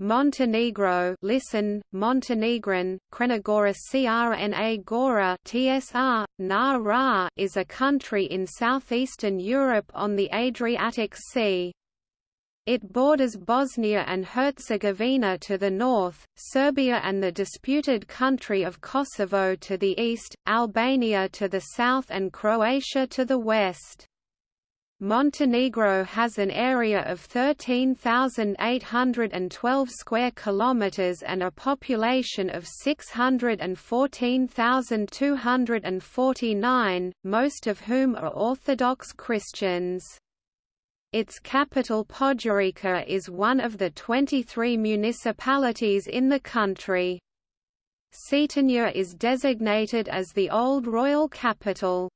Montenegro listen, Montenegrin, Krenagora Crna Gora TSR, Na is a country in southeastern Europe on the Adriatic Sea. It borders Bosnia and Herzegovina to the north, Serbia and the disputed country of Kosovo to the east, Albania to the south and Croatia to the west. Montenegro has an area of 13,812 square kilometers and a population of 614,249, most of whom are Orthodox Christians. Its capital Podgorica is one of the 23 municipalities in the country. Cetinje is designated as the old royal capital.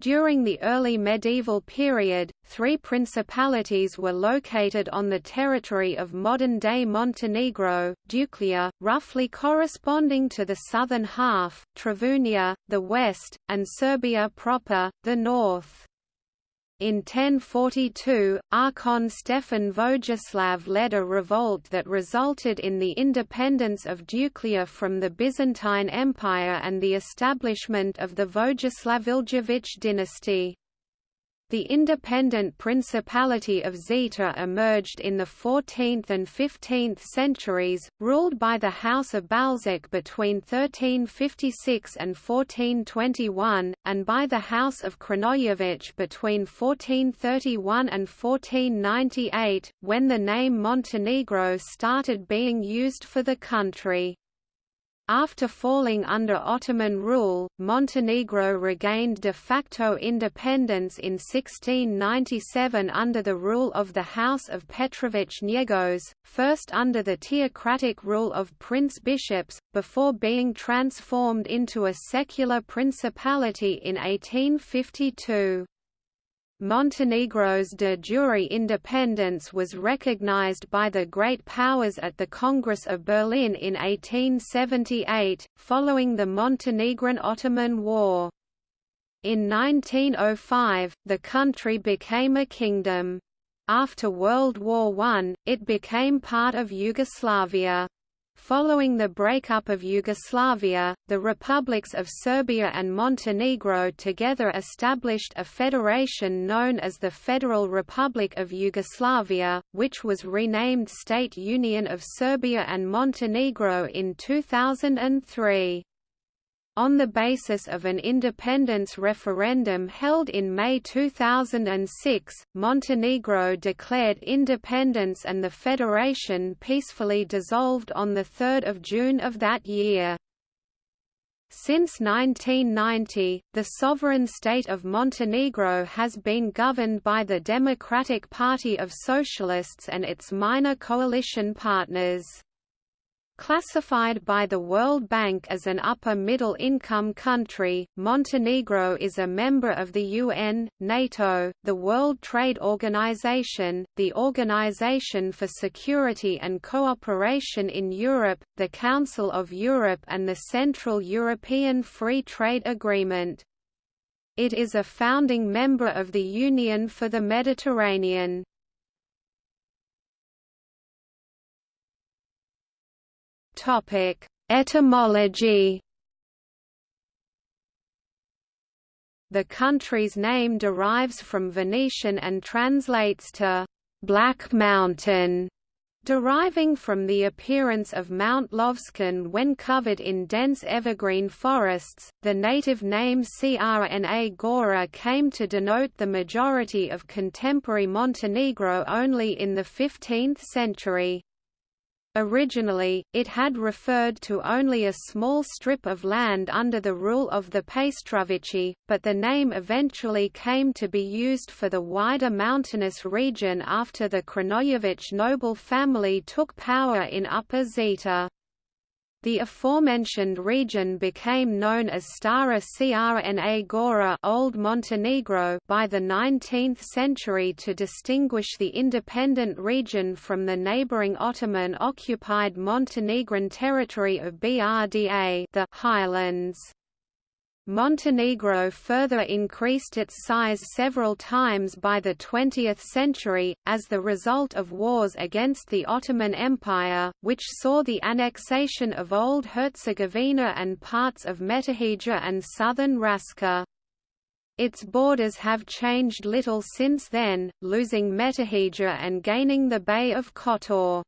During the early medieval period, three principalities were located on the territory of modern-day Montenegro, Duklja, roughly corresponding to the southern half, Travunia, the west, and Serbia proper, the north. In 1042, Archon Stefan Vojislav led a revolt that resulted in the independence of Duklja from the Byzantine Empire and the establishment of the Vojislavljević dynasty. The independent Principality of Zeta emerged in the 14th and 15th centuries, ruled by the House of Balšić between 1356 and 1421, and by the House of Crnojević between 1431 and 1498, when the name Montenegro started being used for the country. After falling under Ottoman rule, Montenegro regained de facto independence in 1697 under the rule of the House of Petrović-Njegoš, first under the theocratic rule of prince-bishops, before being transformed into a secular principality in 1852. Montenegro's de jure independence was recognized by the great powers at the Congress of Berlin in 1878, following the Montenegrin-Ottoman War. In 1905, the country became a kingdom. After World War I, it became part of Yugoslavia. Following the breakup of Yugoslavia, the republics of Serbia and Montenegro together established a federation known as the Federal Republic of Yugoslavia, which was renamed State Union of Serbia and Montenegro in 2003. On the basis of an independence referendum held in May 2006, Montenegro declared independence and the federation peacefully dissolved on 3 June of that year. Since 1990, the sovereign state of Montenegro has been governed by the Democratic Party of Socialists and its minor coalition partners. Classified by the World Bank as an upper-middle income country, Montenegro is a member of the UN, NATO, the World Trade Organization, the Organization for Security and Cooperation in Europe, the Council of Europe and the Central European Free Trade Agreement. It is a founding member of the Union for the Mediterranean. Topic: Etymology. The country's name derives from Venetian and translates to Black Mountain, deriving from the appearance of Mount Lovćen when covered in dense evergreen forests. The native name Crna Gora came to denote the majority of contemporary Montenegro only in the 15th century. Originally, it had referred to only a small strip of land under the rule of the Paštrovići, but the name eventually came to be used for the wider mountainous region after the Crnojević noble family took power in Upper Zeta. The aforementioned region became known as Stara Crna Gora Old Montenegro by the 19th century to distinguish the independent region from the neighboring Ottoman-occupied Montenegrin territory of Brda the Highlands. Montenegro further increased its size several times by the 20th century, as the result of wars against the Ottoman Empire, which saw the annexation of Old Herzegovina and parts of Metohija and southern Raška. Its borders have changed little since then, losing Metohija and gaining the Bay of Kotor.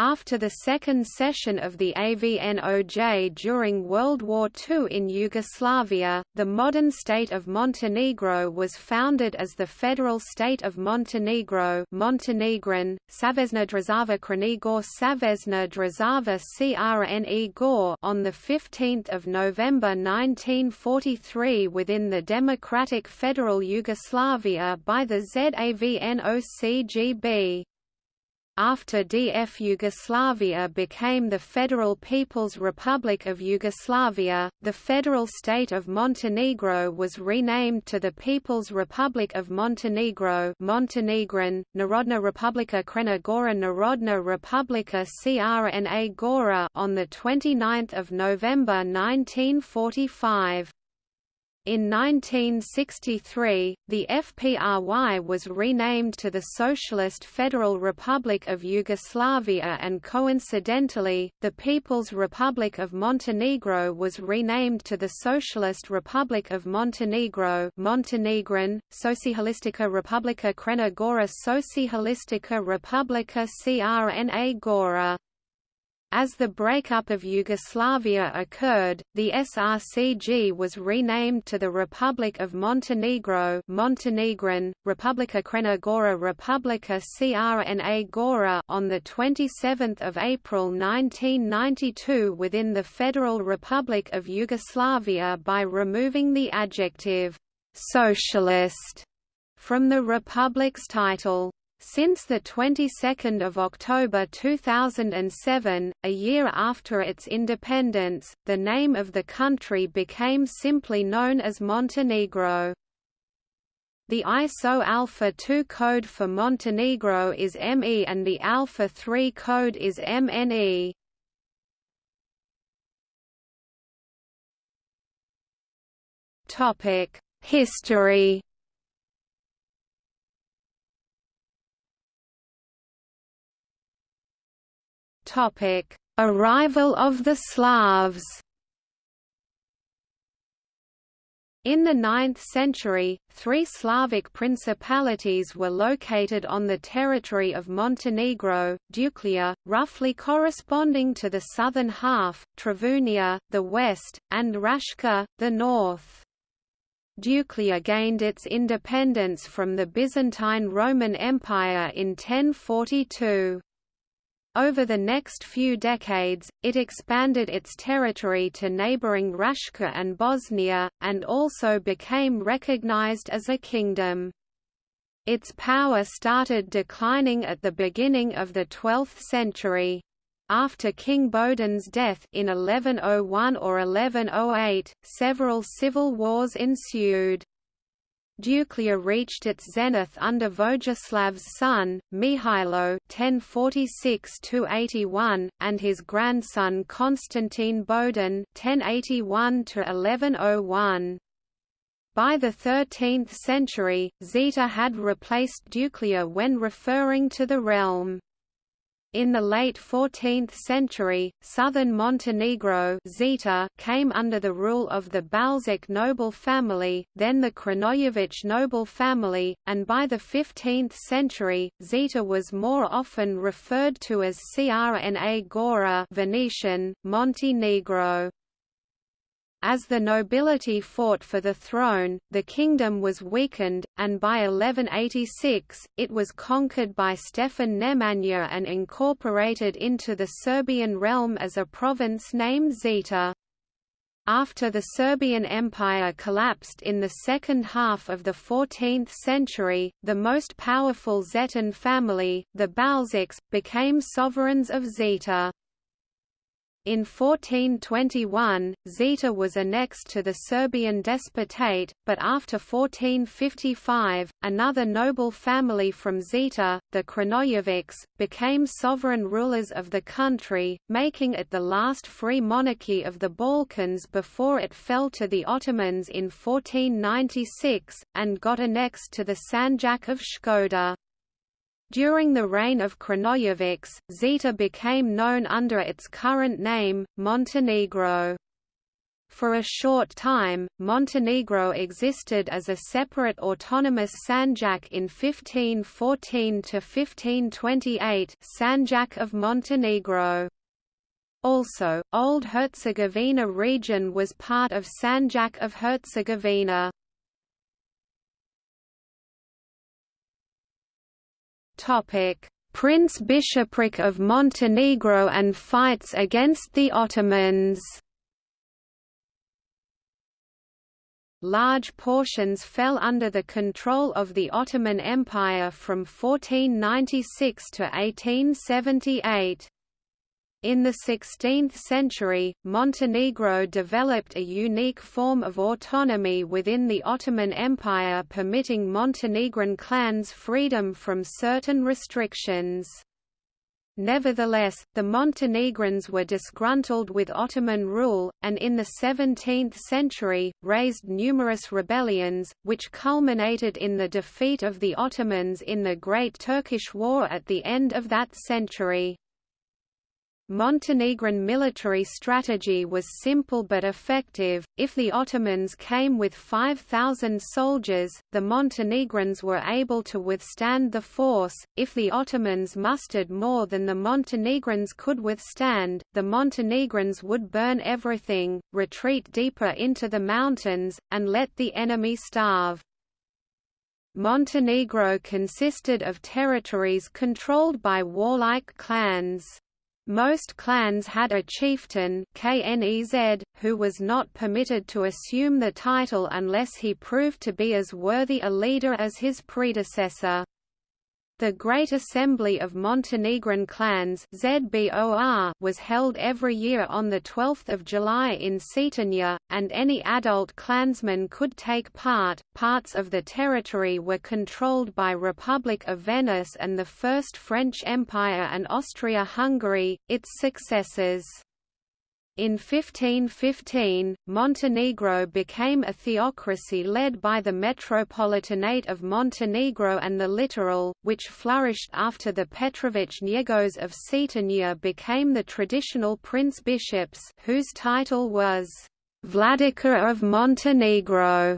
After the second session of the AVNOJ during World War II in Yugoslavia, the modern state of Montenegro was founded as the Federal State of Montenegro Montenegrin, Savezna Država Crnigor Savezna Država CRNE on 15 November 1943 within the Democratic Federal Yugoslavia by the ZAVNOCGB. After DF Yugoslavia became the Federal People's Republic of Yugoslavia, the federal state of Montenegro was renamed to the People's Republic of Montenegro Montenegrin, Narodna Republika Crna Gora Narodna Republika Crna Gora on 29 November 1945. In 1963, the FPRY was renamed to the Socialist Federal Republic of Yugoslavia and coincidentally, the People's Republic of Montenegro was renamed to the Socialist Republic of Montenegro Montenegrin, Socialistica Republika Crna Socialistica Republika Crna Gora as the breakup of Yugoslavia occurred, the SRCG was renamed to the Republic of Montenegro Montenegrin, Republika Crna Gora Republika Crna Gora on 27 April 1992 within the Federal Republic of Yugoslavia by removing the adjective «socialist» from the republic's title. Since the 22nd of October 2007, a year after its independence, the name of the country became simply known as Montenegro. The ISO Alpha 2 code for Montenegro is ME and the Alpha 3 code is MNE. Topic: History Topic: Arrival of the Slavs. In the 9th century, three Slavic principalities were located on the territory of Montenegro, Duklja, roughly corresponding to the southern half, Travunia, the west, and Raška, the north. Duklja gained its independence from the Byzantine Roman Empire in 1042. Over the next few decades, it expanded its territory to neighboring Raška and Bosnia, and also became recognized as a kingdom. Its power started declining at the beginning of the 12th century. After King Bodin's death in 1101 or 1108, several civil wars ensued. Duklja reached its zenith under Vojislav's son, Mihailo (1046–81), and his grandson Constantine Bodin (1081–1101). By the 13th century, Zeta had replaced Duklja when referring to the realm. In the late 14th century, southern Montenegro Zeta came under the rule of the Balšić noble family, then the Crnojević noble family, and by the 15th century, Zeta was more often referred to as Crna Gora Venetian, Montenegro. As the nobility fought for the throne, the kingdom was weakened, and by 1186, it was conquered by Stefan Nemanja and incorporated into the Serbian realm as a province named Zeta. After the Serbian Empire collapsed in the second half of the 14th century, the most powerful Zetan family, the Balšićs, became sovereigns of Zeta. In 1421, Zeta was annexed to the Serbian despotate, but after 1455, another noble family from Zeta, the Crnojevics, became sovereign rulers of the country, making it the last free monarchy of the Balkans before it fell to the Ottomans in 1496, and got annexed to the Sanjak of Shkoder. During the reign of Crnojevics, Zeta became known under its current name, Montenegro. For a short time, Montenegro existed as a separate autonomous Sanjak in 1514–1528 Sanjak of Montenegro. Also, Old Herzegovina region was part of Sanjak of Herzegovina. Prince Bishopric of Montenegro and fights against the Ottomans Large portions fell under the control of the Ottoman Empire from 1496 to 1878. In the 16th century, Montenegro developed a unique form of autonomy within the Ottoman Empire permitting Montenegrin clans freedom from certain restrictions. Nevertheless, the Montenegrins were disgruntled with Ottoman rule, and in the 17th century, raised numerous rebellions, which culminated in the defeat of the Ottomans in the Great Turkish War at the end of that century. Montenegrin military strategy was simple but effective. If the Ottomans came with 5,000 soldiers, the Montenegrins were able to withstand the force. If the Ottomans mustered more than the Montenegrins could withstand, the Montenegrins would burn everything, retreat deeper into the mountains, and let the enemy starve. Montenegro consisted of territories controlled by warlike clans. Most clans had a chieftain Knez, who was not permitted to assume the title unless he proved to be as worthy a leader as his predecessor. The Great Assembly of Montenegrin Clans was held every year on 12 July in Cetinje, and any adult clansman could take part. Parts of the territory were controlled by Republic of Venice and the First French Empire and Austria-Hungary, its successors. In 1515, Montenegro became a theocracy led by the Metropolitanate of Montenegro and the Littoral, which flourished after the Petrović Njegoš of Cetinje became the traditional prince-bishops whose title was Vladika of Montenegro.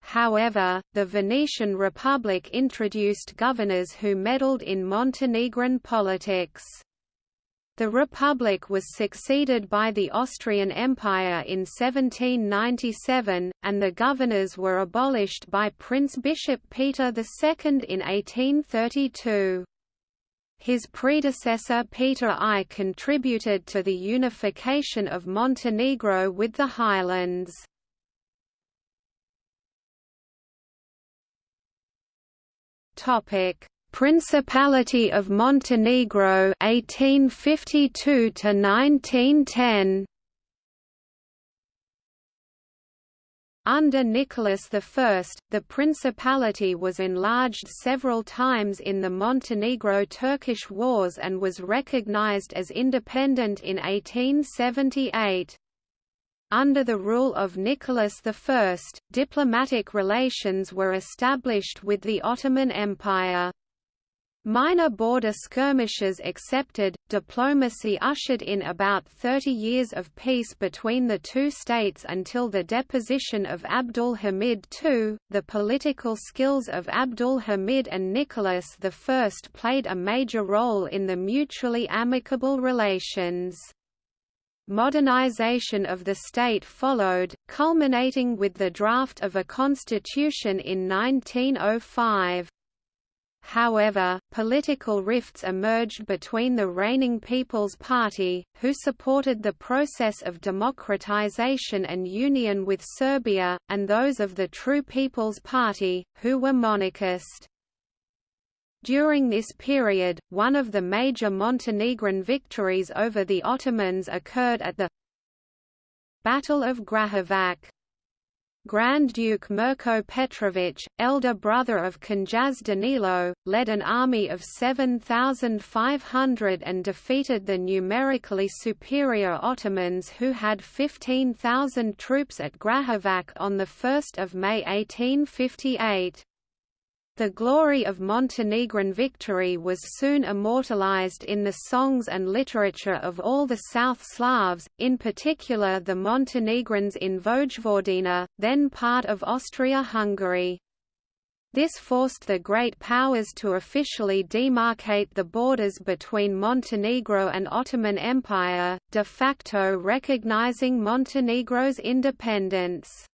However, the Venetian Republic introduced governors who meddled in Montenegrin politics. The Republic was succeeded by the Austrian Empire in 1797, and the governors were abolished by Prince Bishop Peter II in 1832. His predecessor Peter I contributed to the unification of Montenegro with the highlands. Principality of Montenegro 1852 to 1910 Under Nicholas I, the principality was enlarged several times in the Montenegro-Turkish Wars and was recognized as independent in 1878. Under the rule of Nicholas I, diplomatic relations were established with the Ottoman Empire. Minor border skirmishes accepted, diplomacy ushered in about 30 years of peace between the two states until the deposition of Abdul Hamid II. The political skills of Abdul Hamid and Nicholas I played a major role in the mutually amicable relations. Modernization of the state followed, culminating with the draft of a constitution in 1905. However, political rifts emerged between the reigning People's Party, who supported the process of democratization and union with Serbia, and those of the True People's Party, who were monarchist. During this period, one of the major Montenegrin victories over the Ottomans occurred at the Battle of Grahovac. Grand Duke Mirko Petrović, elder brother of Knjaz Danilo, led an army of 7,500 and defeated the numerically superior Ottomans who had 15,000 troops at Grahovac on 1 May 1858. The glory of Montenegrin victory was soon immortalized in the songs and literature of all the South Slavs, in particular the Montenegrins in Vojvodina, then part of Austria-Hungary. This forced the great powers to officially demarcate the borders between Montenegro and Ottoman Empire, de facto recognizing Montenegro's independence.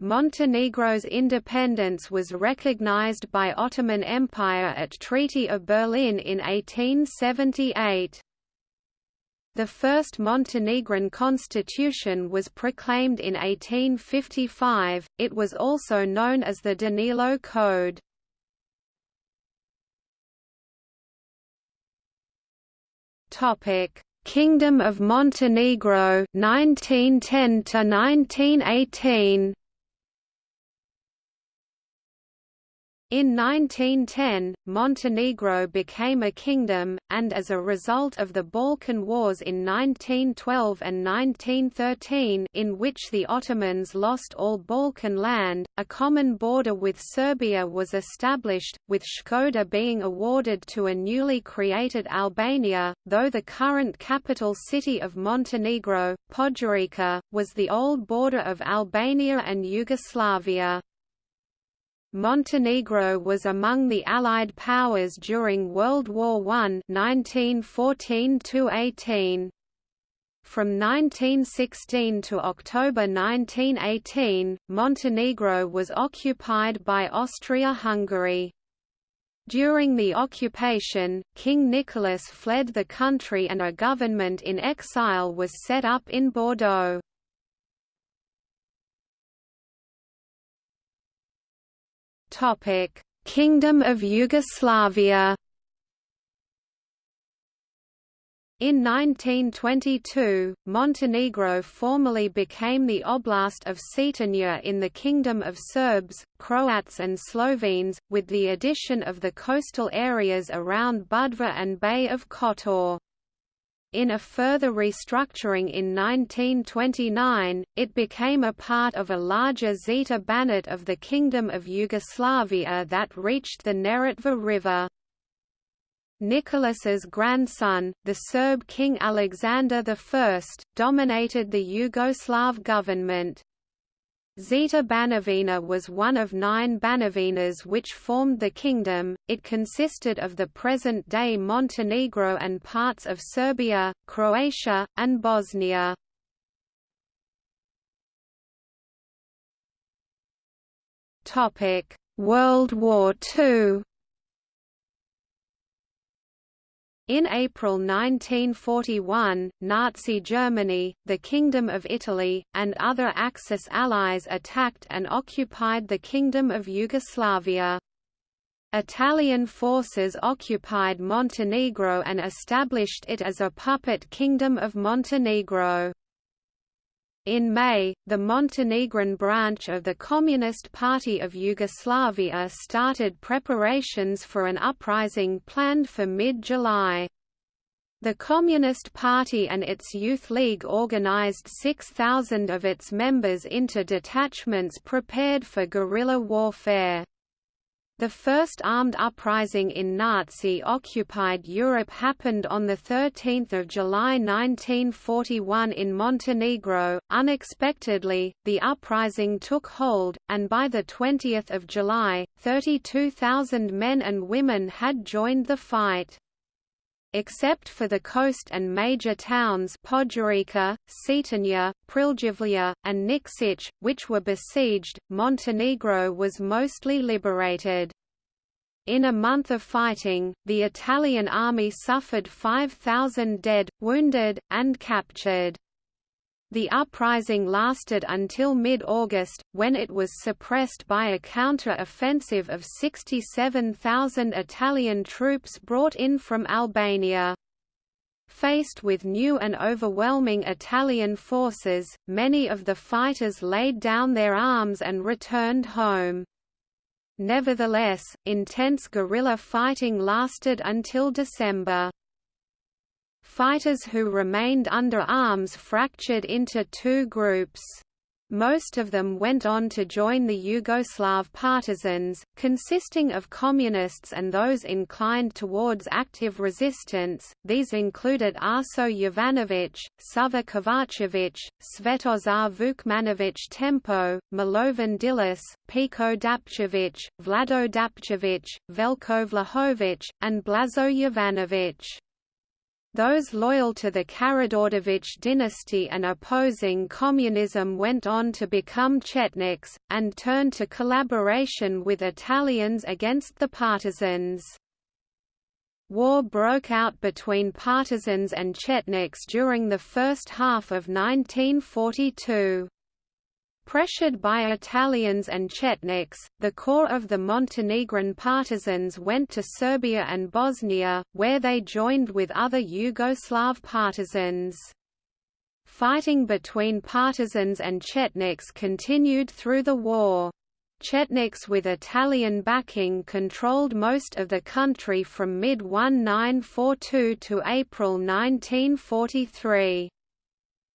Montenegro's independence was recognized by Ottoman Empire at Treaty of Berlin in 1878. The first Montenegrin constitution was proclaimed in 1855, it was also known as the Danilo Code. Kingdom of Montenegro 1910 to 1918 In 1910, Montenegro became a kingdom, and as a result of the Balkan Wars in 1912 and 1913 in which the Ottomans lost all Balkan land, a common border with Serbia was established, with Shkoder being awarded to a newly created Albania, though the current capital city of Montenegro, Podgorica, was the old border of Albania and Yugoslavia. Montenegro was among the Allied powers during World War I 1914–18. From 1916 to October 1918, Montenegro was occupied by Austria-Hungary. During the occupation, King Nicholas fled the country and a government in exile was set up in Bordeaux. Kingdom of Yugoslavia. In 1922, Montenegro formally became the Oblast of Cetinje in the Kingdom of Serbs, Croats and Slovenes, with the addition of the coastal areas around Budva and Bay of Kotor. In a further restructuring in 1929, it became a part of a larger Zeta Banat of the Kingdom of Yugoslavia that reached the Neretva River. Nicholas's grandson, the Serb King Alexander I, dominated the Yugoslav government. Zeta Banovina was one of nine Banovinas which formed the kingdom. It consisted of the present-day Montenegro and parts of Serbia, Croatia, and Bosnia. World War II. In April 1941, Nazi Germany, the Kingdom of Italy, and other Axis allies attacked and occupied the Kingdom of Yugoslavia. Italian forces occupied Montenegro and established it as a puppet Kingdom of Montenegro. In May, the Montenegrin branch of the Communist Party of Yugoslavia started preparations for an uprising planned for mid-July. The Communist Party and its Youth League organized 6,000 of its members into detachments prepared for guerrilla warfare. The first armed uprising in Nazi-occupied Europe happened on 13 July 1941 in Montenegro. Unexpectedly, the uprising took hold, and by 20 July, 32,000 men and women had joined the fight. Except for the coast and major towns Podgorica, Cetinje, Pljevlja, and Nikšić, which were besieged, Montenegro was mostly liberated. In a month of fighting, the Italian army suffered 5,000 dead, wounded, and captured. The uprising lasted until mid-August, when it was suppressed by a counter-offensive of 67,000 Italian troops brought in from Albania. Faced with new and overwhelming Italian forces, many of the fighters laid down their arms and returned home. Nevertheless, intense guerrilla fighting lasted until December. Fighters who remained under arms fractured into two groups. Most of them went on to join the Yugoslav partisans, consisting of communists and those inclined towards active resistance. These included Arso Jovanović, Sava Kovačević, Svetozar Vukmanović Tempo, Milovan Đilas, Peko Dapčević, Vlado Dapčević, Veljko Vlahović, and Blažo Jovanović. Those loyal to the Karađorđević dynasty and opposing communism went on to become Chetniks, and turned to collaboration with Italians against the partisans. War broke out between partisans and Chetniks during the first half of 1942. Pressured by Italians and Chetniks, the core of the Montenegrin partisans went to Serbia and Bosnia, where they joined with other Yugoslav partisans. Fighting between partisans and Chetniks continued through the war. Chetniks with Italian backing controlled most of the country from mid-1942 to April 1943.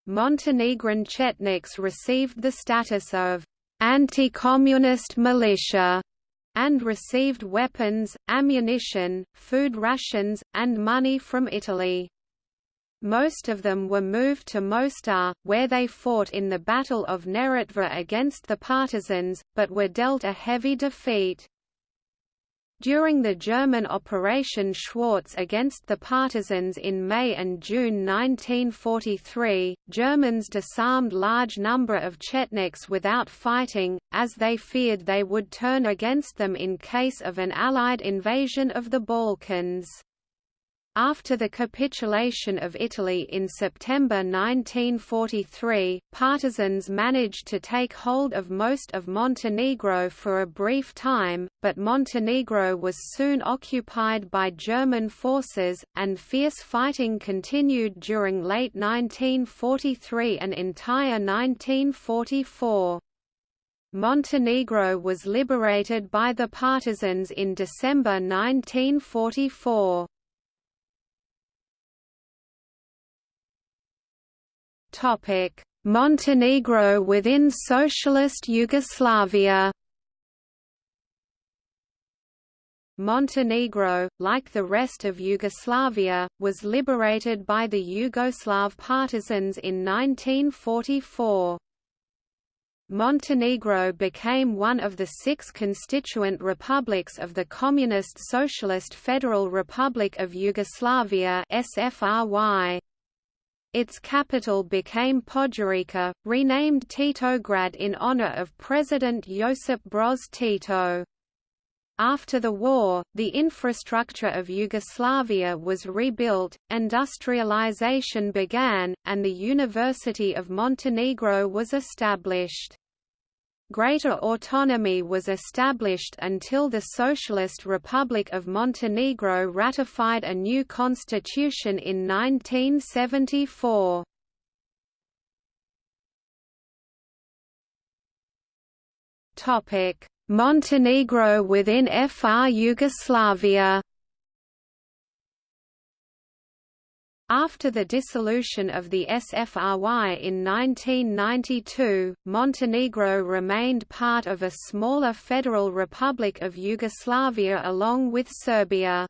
Montenegrin Chetniks received the status of anti-communist militia and received weapons, ammunition, food rations, and money from Italy. Most of them were moved to Mostar, where they fought in the Battle of Neretva against the partisans, but were dealt a heavy defeat. During the German Operation Schwarz against the partisans in May and June 1943, Germans disarmed large number of Chetniks without fighting, as they feared they would turn against them in case of an Allied invasion of the Balkans. After the capitulation of Italy in September 1943, partisans managed to take hold of most of Montenegro for a brief time, but Montenegro was soon occupied by German forces, and fierce fighting continued during late 1943 and entire 1944. Montenegro was liberated by the partisans in December 1944. Montenegro within Socialist Yugoslavia. Montenegro, like the rest of Yugoslavia, was liberated by the Yugoslav partisans in 1944. Montenegro became one of the six constituent republics of the Communist Socialist Federal Republic of Yugoslavia SFRY. Its capital became Podgorica, renamed Titograd in honor of President Josip Broz Tito. After the war, the infrastructure of Yugoslavia was rebuilt, industrialization began, and the University of Montenegro was established. Greater autonomy was established until the Socialist Republic of Montenegro ratified a new constitution in 1974. Montenegro within FR Yugoslavia After the dissolution of the SFRY in 1992, Montenegro remained part of a smaller Federal Republic of Yugoslavia along with Serbia.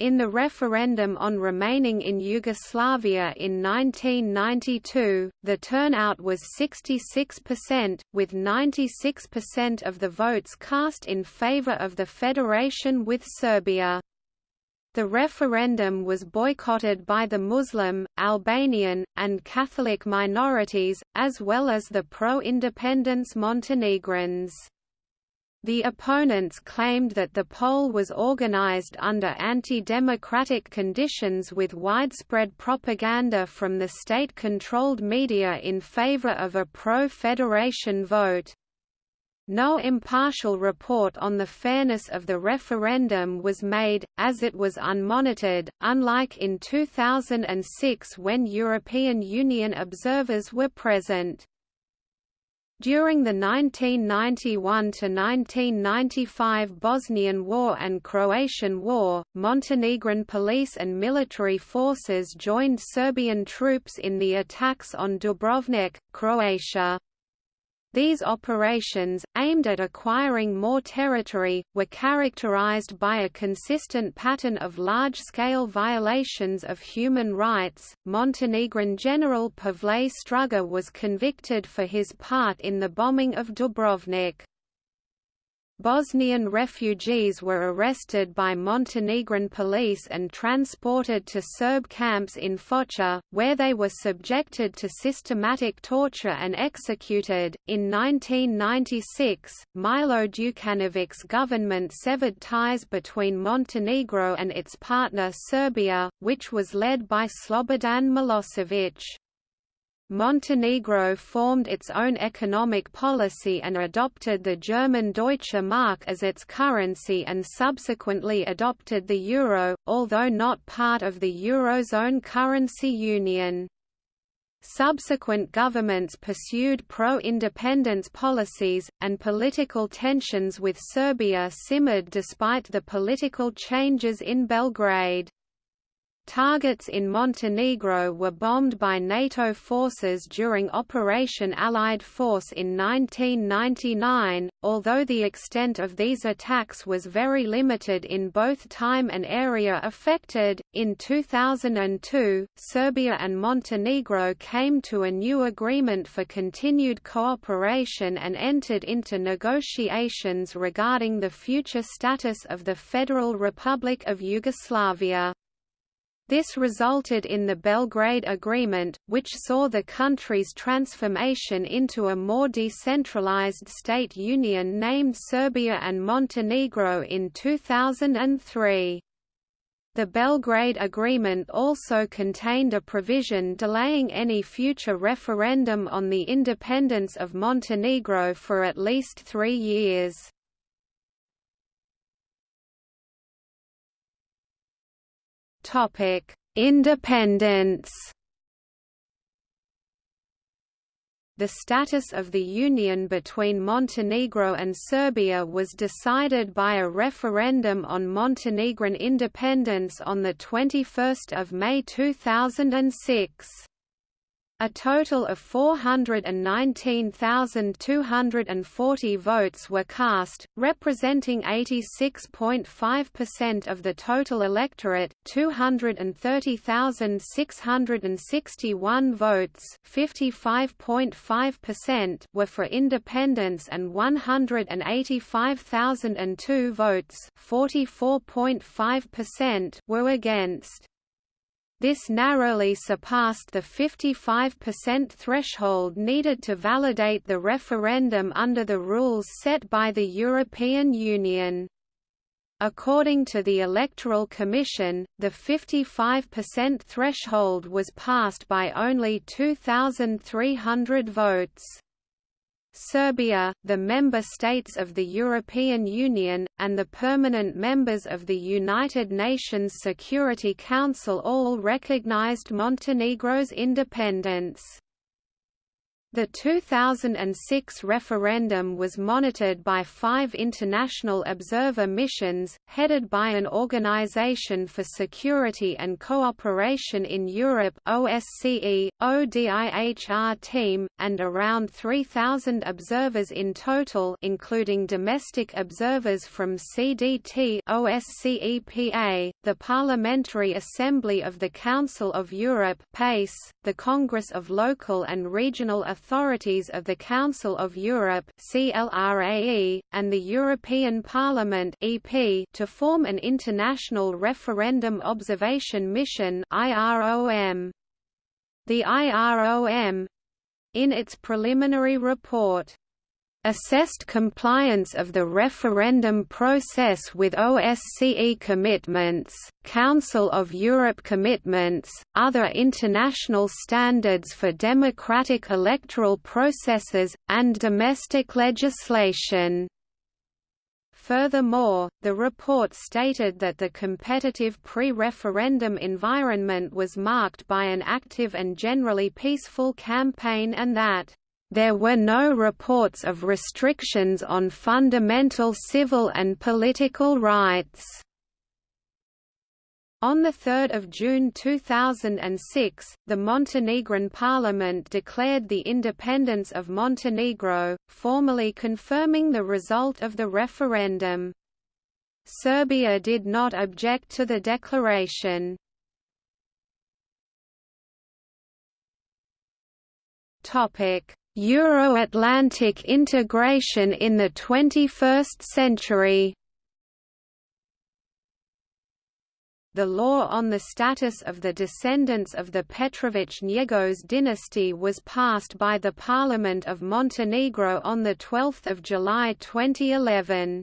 In the referendum on remaining in Yugoslavia in 1992, the turnout was 66%, with 96% of the votes cast in favor of the federation with Serbia. The referendum was boycotted by the Muslim, Albanian, and Catholic minorities, as well as the pro-independence Montenegrins. The opponents claimed that the poll was organized under anti-democratic conditions with widespread propaganda from the state-controlled media in favor of a pro-federation vote. No impartial report on the fairness of the referendum was made, as it was unmonitored, unlike in 2006 when European Union observers were present. During the 1991–1995 Bosnian War and Croatian War, Montenegrin police and military forces joined Serbian troops in the attacks on Dubrovnik, Croatia. These operations, aimed at acquiring more territory, were characterized by a consistent pattern of large-scale violations of human rights. Montenegrin General Pavle Strugar was convicted for his part in the bombing of Dubrovnik. Bosnian refugees were arrested by Montenegrin police and transported to Serb camps in Foča, where they were subjected to systematic torture and executed. In 1996, Milo Đukanović's government severed ties between Montenegro and its partner Serbia, which was led by Slobodan Milosevic. Montenegro formed its own economic policy and adopted the German Deutsche Mark as its currency and subsequently adopted the euro, although not part of the Eurozone currency union. Subsequent governments pursued pro-independence policies, and political tensions with Serbia simmered despite the political changes in Belgrade. Targets in Montenegro were bombed by NATO forces during Operation Allied Force in 1999, although the extent of these attacks was very limited in both time and area affected. In 2002, Serbia and Montenegro came to a new agreement for continued cooperation and entered into negotiations regarding the future status of the Federal Republic of Yugoslavia. This resulted in the Belgrade Agreement, which saw the country's transformation into a more decentralized state union named Serbia and Montenegro in 2003. The Belgrade Agreement also contained a provision delaying any future referendum on the independence of Montenegro for at least three years. Topic: Independence. The status of the union between Montenegro and Serbia was decided by a referendum on Montenegrin independence on 21 May 2006. A total of 419,240 votes were cast, representing 86.5% of the total electorate, 230,661 votes were for independence and 185,002 votes were against. This narrowly surpassed the 55% threshold needed to validate the referendum under the rules set by the European Union. According to the Electoral Commission, the 55% threshold was passed by only 2,300 votes. Serbia, the member states of the European Union, and the permanent members of the United Nations Security Council all recognized Montenegro's independence. The 2006 referendum was monitored by five international observer missions, headed by an Organization for Security and Cooperation in Europe OSCE, ODIHR team, and around 3,000 observers in total including domestic observers from CDT OSCEPA, the Parliamentary Assembly of the Council of Europe PACE, the Congress of Local and Regional Authorities authorities of the Council of Europe and the European Parliament to form an international referendum observation mission. The IROM in its preliminary report assessed compliance of the referendum process with OSCE commitments, Council of Europe commitments, other international standards for democratic electoral processes, and domestic legislation. Furthermore, the report stated that the competitive pre-referendum environment was marked by an active and generally peaceful campaign and that there were no reports of restrictions on fundamental civil and political rights. On 3 June 2006, the Montenegrin parliament declared the independence of Montenegro, formally confirming the result of the referendum. Serbia did not object to the declaration. Topic: Euro-Atlantic integration in the 21st century The law on the status of the descendants of the Petrović-Njegoš dynasty was passed by the Parliament of Montenegro on 12 July 2011.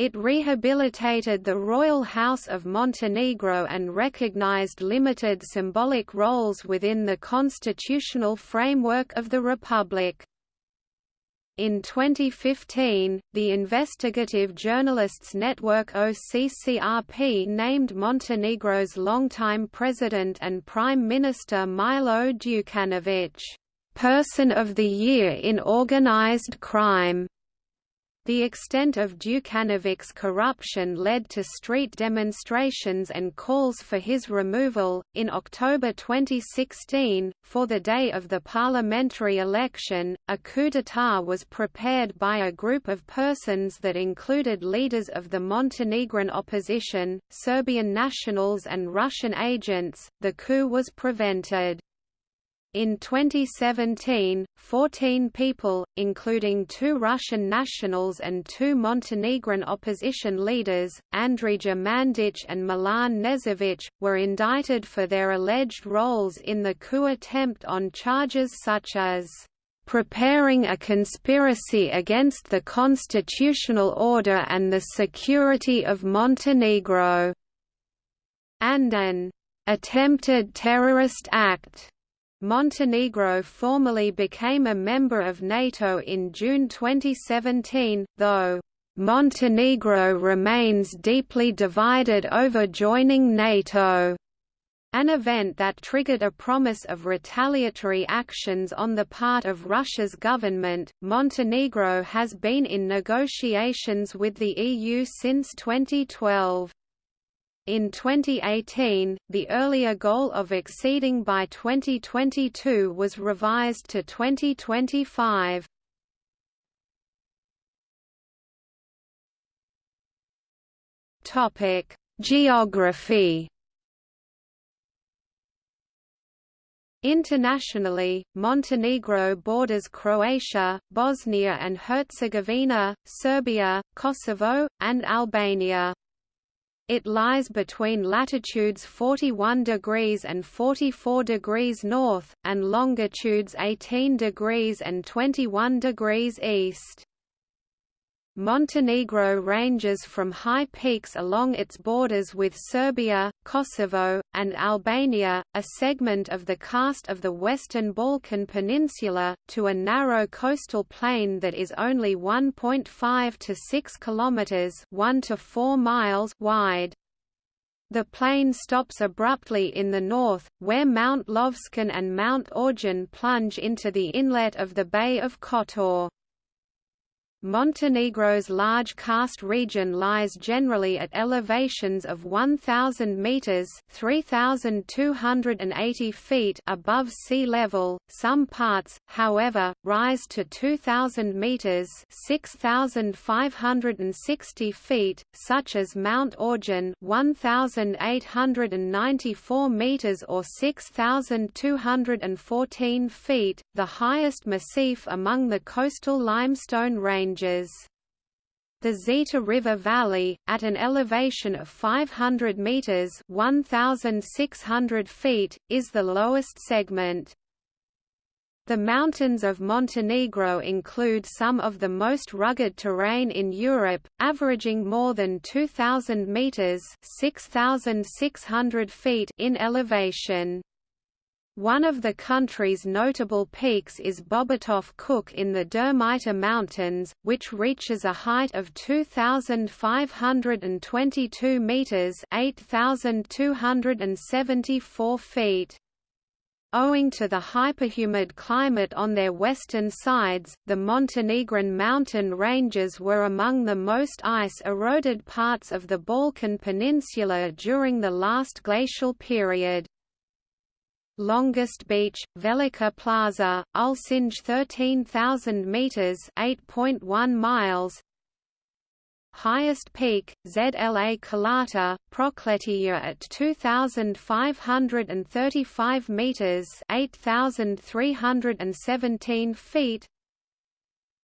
It rehabilitated the royal house of Montenegro and recognized limited symbolic roles within the constitutional framework of the republic. In 2015, the investigative journalists network OCCRP named Montenegro's longtime president and prime minister Milo Đukanović, "...person of the year in organized crime." The extent of Đukanović's corruption led to street demonstrations and calls for his removal. In October 2016, for the day of the parliamentary election, a coup d'état was prepared by a group of persons that included leaders of the Montenegrin opposition, Serbian nationals, and Russian agents. The coup was prevented. In 2017, 14 people, including two Russian nationals and two Montenegrin opposition leaders, Andrija Mandić and Milan Knežević, were indicted for their alleged roles in the coup attempt on charges such as preparing a conspiracy against the constitutional order and the security of Montenegro, and an attempted terrorist act. Montenegro formally became a member of NATO in June 2017, though Montenegro remains deeply divided over joining NATO. An event that triggered a promise of retaliatory actions on the part of Russia's government. Montenegro has been in negotiations with the EU since 2012. In 2018, the earlier goal of exceeding by 2022 was revised to 2025. Topic: Geography. Internationally, Montenegro borders Croatia, Bosnia and Herzegovina, Serbia, Kosovo, and Albania. It lies between latitudes 41 degrees and 44 degrees north, and longitudes 18 degrees and 21 degrees east. Montenegro ranges from high peaks along its borders with Serbia, Kosovo, and Albania, a segment of the karst of the Western Balkan Peninsula, to a narrow coastal plain that is only 1.5 to 6 kilometers (1 to 4 miles) wide. The plain stops abruptly in the north, where Mount Lovćen and Mount Orjen plunge into the inlet of the Bay of Kotor. Montenegro's large karst region lies generally at elevations of 1,000 metres (3,280 feet) above sea level. Some parts, however, rise to 2,000 metres (6,560 feet), such as Mount Orjen (1,894 metres or 6,214 feet), the highest massif among the coastal limestone ranges ranges. The Zeta River Valley, at an elevation of 500 meters (1,600 feet), is the lowest segment. The mountains of Montenegro include some of the most rugged terrain in Europe, averaging more than 2,000 metres (6,600 feet) in elevation. One of the country's notable peaks is Bobotov Kuk in the Durmitor Mountains, which reaches a height of 2,522 metres (8,274 feet). Owing to the hyperhumid climate on their western sides, the Montenegrin mountain ranges were among the most ice-eroded parts of the Balkan Peninsula during the last glacial period. Longest beach, Velika Plaža, Ulcinj 13,000 meters (8.1 miles). Highest peak, Zla Kolata, Prokletije at 2,535 meters (8,317 feet).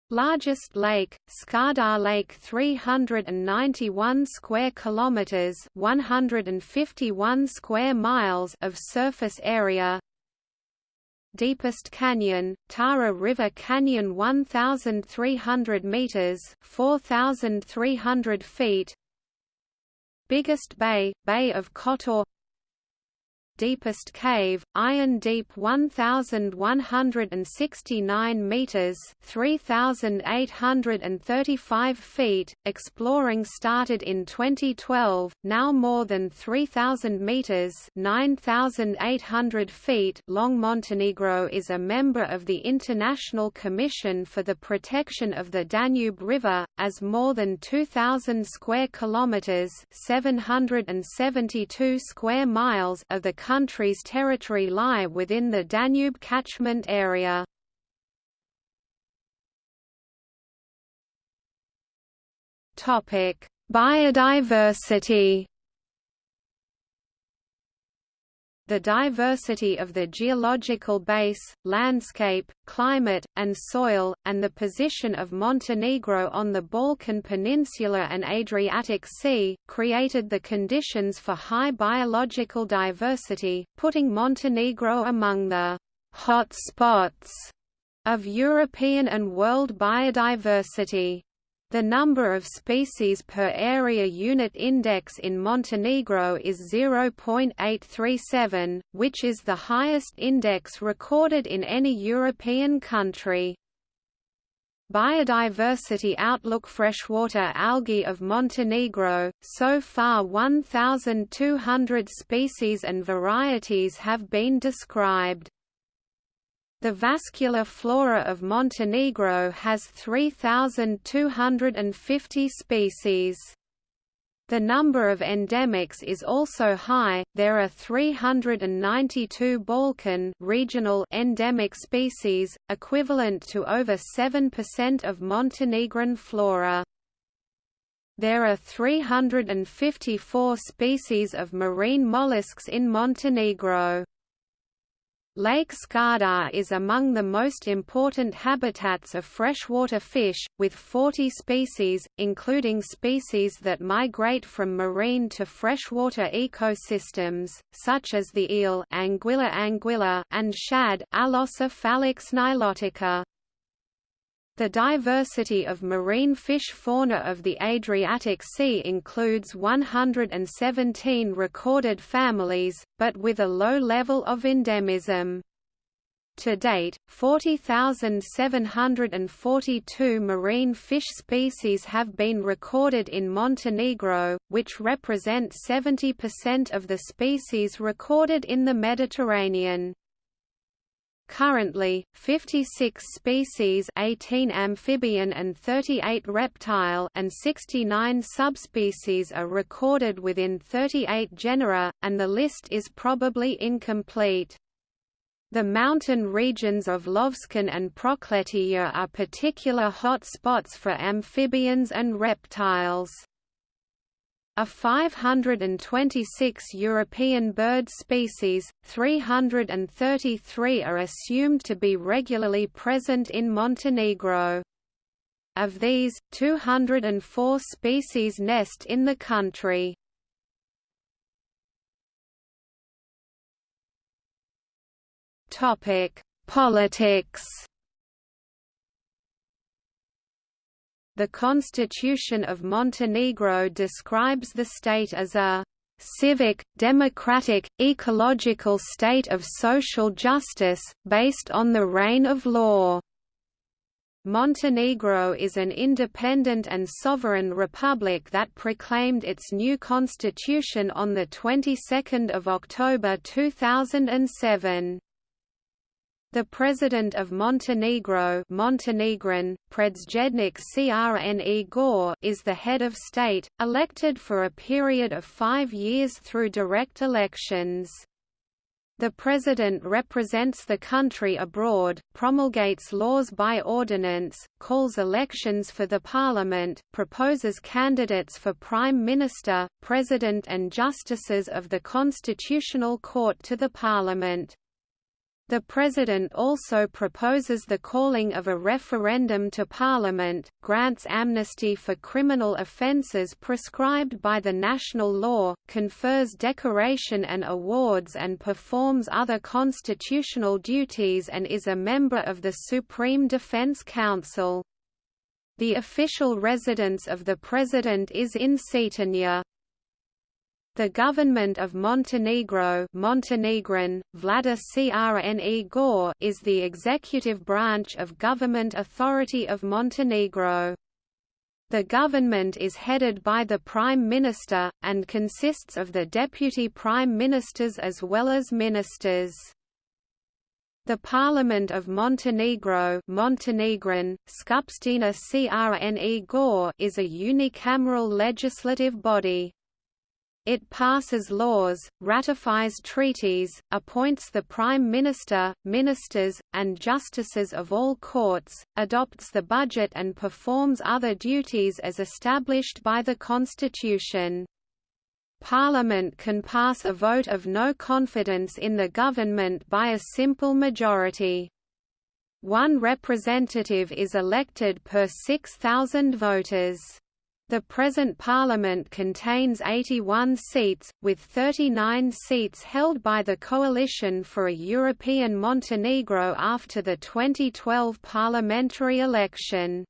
Largest lake, Skadar Lake 391 square kilometers, 151 square miles of surface area. Deepest canyon, Tara River Canyon 1300 meters, 4300 feet. Biggest bay, Bay of Kotor deepest cave, Iron Deep 1,169 meters (3,835 feet). Exploring started in 2012. Now more than 3,000 meters (9,800 feet) long. Montenegro is a member of the International Commission for the Protection of the Danube River, as more than 2,000 square kilometers (772 square miles) of the country's territory lie within the Danube catchment area. Biodiversity the diversity of the geological base, landscape, climate, and soil, and the position of Montenegro on the Balkan Peninsula and Adriatic Sea, created the conditions for high biological diversity, putting Montenegro among the hot spots of European and world biodiversity. The number of species per area unit index in Montenegro is 0.837, which is the highest index recorded in any European country. Biodiversity Outlook Freshwater algae of Montenegro, so far 1,200 species and varieties have been described. The vascular flora of Montenegro has 3,250 species. The number of endemics is also high. There are 392 Balkan regional endemic species, equivalent to over 7% of Montenegrin flora. There are 354 species of marine mollusks in Montenegro. Lake Skadar is among the most important habitats of freshwater fish, with 40 species, including species that migrate from marine to freshwater ecosystems, such as the eel Anguilla anguilla and shad Alosa fallax nilotica. The diversity of marine fish fauna of the Adriatic Sea includes 117 recorded families, but with a low level of endemism. To date, 40,742 marine fish species have been recorded in Montenegro, which represent 70% of the species recorded in the Mediterranean. Currently, 56 species 18 amphibian and 38 reptile and 69 subspecies are recorded within 38 genera, and the list is probably incomplete. The mountain regions of Lovćen and Prokletije are particular hot spots for amphibians and reptiles. A 526 European bird species, 333 are assumed to be regularly present in Montenegro. Of these, 204 species nest in the country. Politics The Constitution of Montenegro describes the state as a civic, democratic, ecological state of social justice, based on the reign of law. Montenegro is an independent and sovereign republic that proclaimed its new constitution on the 22nd of October 2007. The President of Montenegro Montenegrin, Predsjednik Crne Gore is the head of state, elected for a period of five years through direct elections. The President represents the country abroad, promulgates laws by ordinance, calls elections for the Parliament, proposes candidates for Prime Minister, President and Justices of the Constitutional Court to the Parliament. The President also proposes the calling of a referendum to Parliament, grants amnesty for criminal offences prescribed by the national law, confers decoration and awards and performs other constitutional duties and is a member of the Supreme Defense Council. The official residence of the President is in Cetinje. The government of Montenegro Montenegrin, Vlada Crne is the executive branch of government authority of Montenegro. The government is headed by the Prime Minister, and consists of the deputy prime ministers as well as ministers. The Parliament of Montenegro Montenegrin, Skupština is a unicameral legislative body. It passes laws, ratifies treaties, appoints the Prime Minister, ministers, and justices of all courts, adopts the budget and performs other duties as established by the Constitution. Parliament can pass a vote of no confidence in the government by a simple majority. One representative is elected per 6,000 voters. The present parliament contains 81 seats, with 39 seats held by the Coalition for a European Montenegro after the 2012 parliamentary election.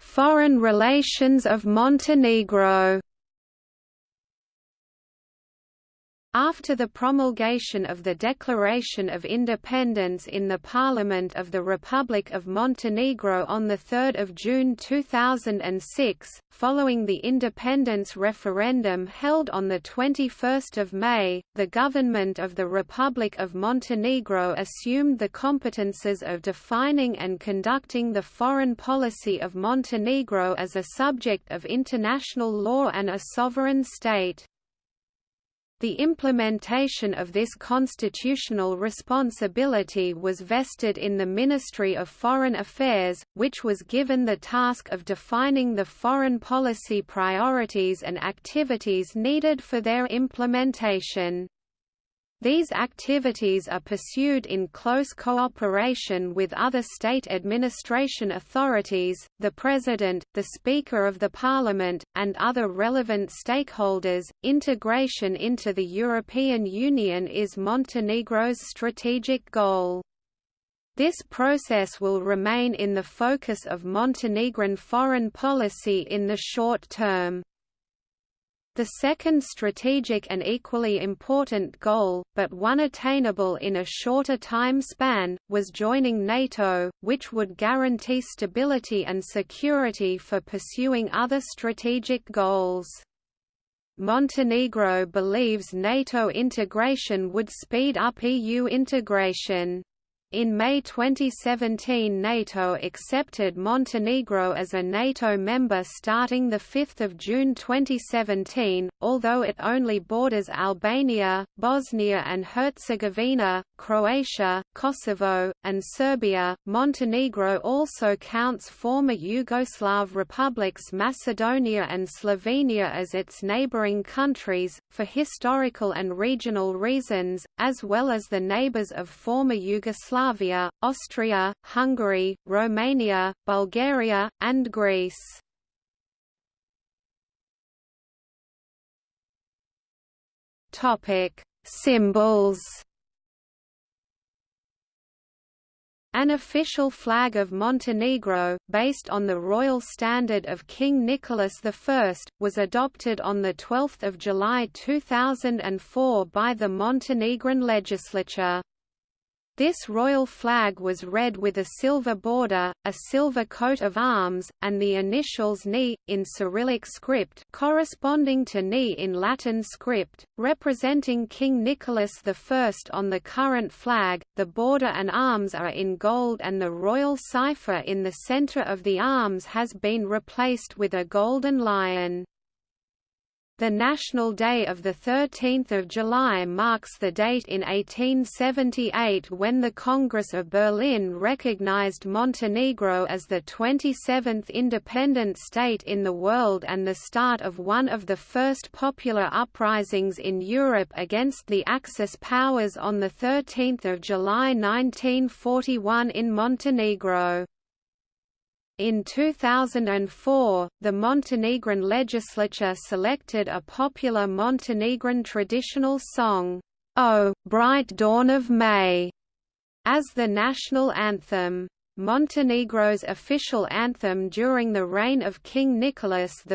Foreign relations of Montenegro After the promulgation of the Declaration of Independence in the Parliament of the Republic of Montenegro on 3 June 2006, following the independence referendum held on 21 May, the government of the Republic of Montenegro assumed the competences of defining and conducting the foreign policy of Montenegro as a subject of international law and a sovereign state. The implementation of this constitutional responsibility was vested in the Ministry of Foreign Affairs, which was given the task of defining the foreign policy priorities and activities needed for their implementation. These activities are pursued in close cooperation with other state administration authorities, the President, the Speaker of the Parliament, and other relevant stakeholders. Integration into the European Union is Montenegro's strategic goal. This process will remain in the focus of Montenegrin foreign policy in the short term. The second strategic and equally important goal, but one attainable in a shorter time span, was joining NATO, which would guarantee stability and security for pursuing other strategic goals. Montenegro believes NATO integration would speed up EU integration. In May 2017 NATO accepted Montenegro as a NATO member starting 5 June 2017, although it only borders Albania, Bosnia and Herzegovina, Croatia, Kosovo, and Serbia. Montenegro also counts former Yugoslav republics Macedonia and Slovenia as its neighboring countries, for historical and regional reasons, as well as the neighbors of former Yugoslavia Yugoslavia, Austria, Hungary, Romania, Bulgaria, and Greece. Topic: Symbols. An official flag of Montenegro, based on the royal standard of King Nicholas I, was adopted on 12 July 2004 by the Montenegrin legislature. This royal flag was red with a silver border, a silver coat of arms, and the initials NI, in Cyrillic script corresponding to NI in Latin script, representing King Nicholas I on the current flag. The border and arms are in gold and the royal cipher in the center of the arms has been replaced with a golden lion. The National Day of 13 July marks the date in 1878 when the Congress of Berlin recognized Montenegro as the 27th independent state in the world and the start of one of the first popular uprisings in Europe against the Axis powers on 13 July 1941 in Montenegro. In 2004, the Montenegrin legislature selected a popular Montenegrin traditional song, O, Bright Dawn of May, as the national anthem. Montenegro's official anthem during the reign of King Nicholas I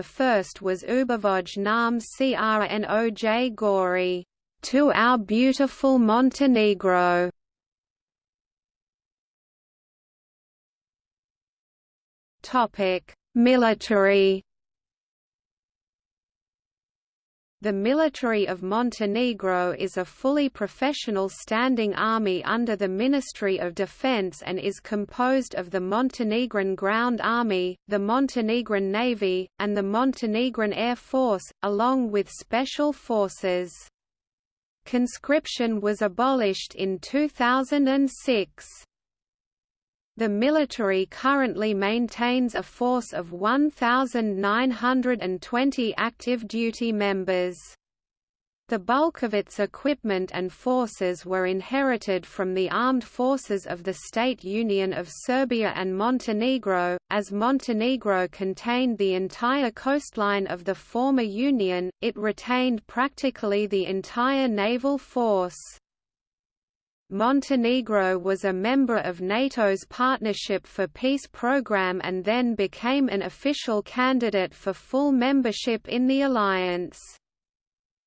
was Ubavoj nam Crnoj Gori, to our beautiful Montenegro. Military. The military of Montenegro is a fully professional standing army under the Ministry of Defense and is composed of the Montenegrin Ground Army, the Montenegrin Navy, and the Montenegrin Air Force, along with special forces. Conscription was abolished in 2006. The military currently maintains a force of 1,920 active duty members. The bulk of its equipment and forces were inherited from the armed forces of the State Union of Serbia and Montenegro, as Montenegro contained the entire coastline of the former Union, it retained practically the entire naval force. Montenegro was a member of NATO's Partnership for Peace program and then became an official candidate for full membership in the alliance.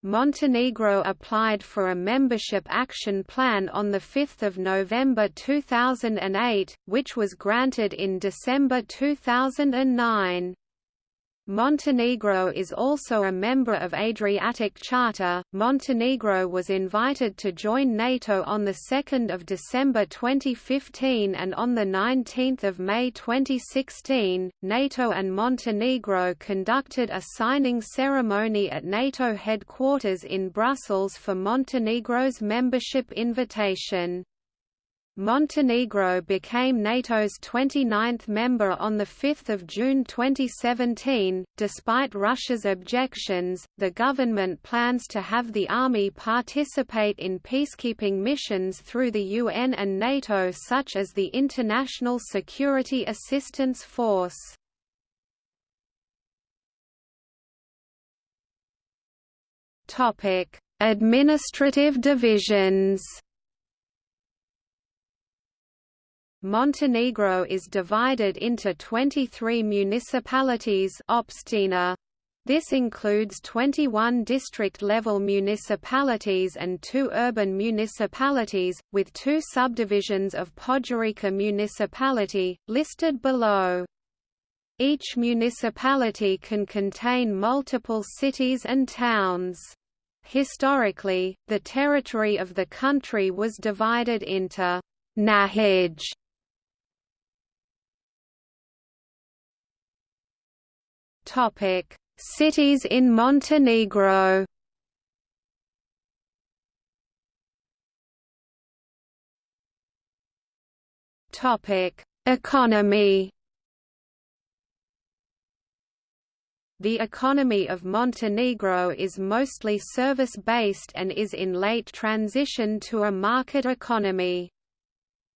Montenegro applied for a membership action plan on 5 November 2008, which was granted in December 2009. Montenegro is also a member of Adriatic Charter. Montenegro was invited to join NATO on the 2nd of December 2015 and on the 19th of May 2016, NATO and Montenegro conducted a signing ceremony at NATO headquarters in Brussels for Montenegro's membership invitation. Montenegro became NATO's 29th member on 5 June 2017. Despite Russia's objections, the government plans to have the army participate in peacekeeping missions through the UN and NATO, such as the International Security Assistance Force. Administrative divisions Montenegro is divided into 23 municipalities Opština. This includes 21 district-level municipalities and two urban municipalities, with two subdivisions of Podgorica municipality, listed below. Each municipality can contain multiple cities and towns. Historically, the territory of the country was divided into Nahij Topic: Cities in Montenegro. Topic: Economy. The economy of Montenegro is mostly service-based and is in late transition to a market economy.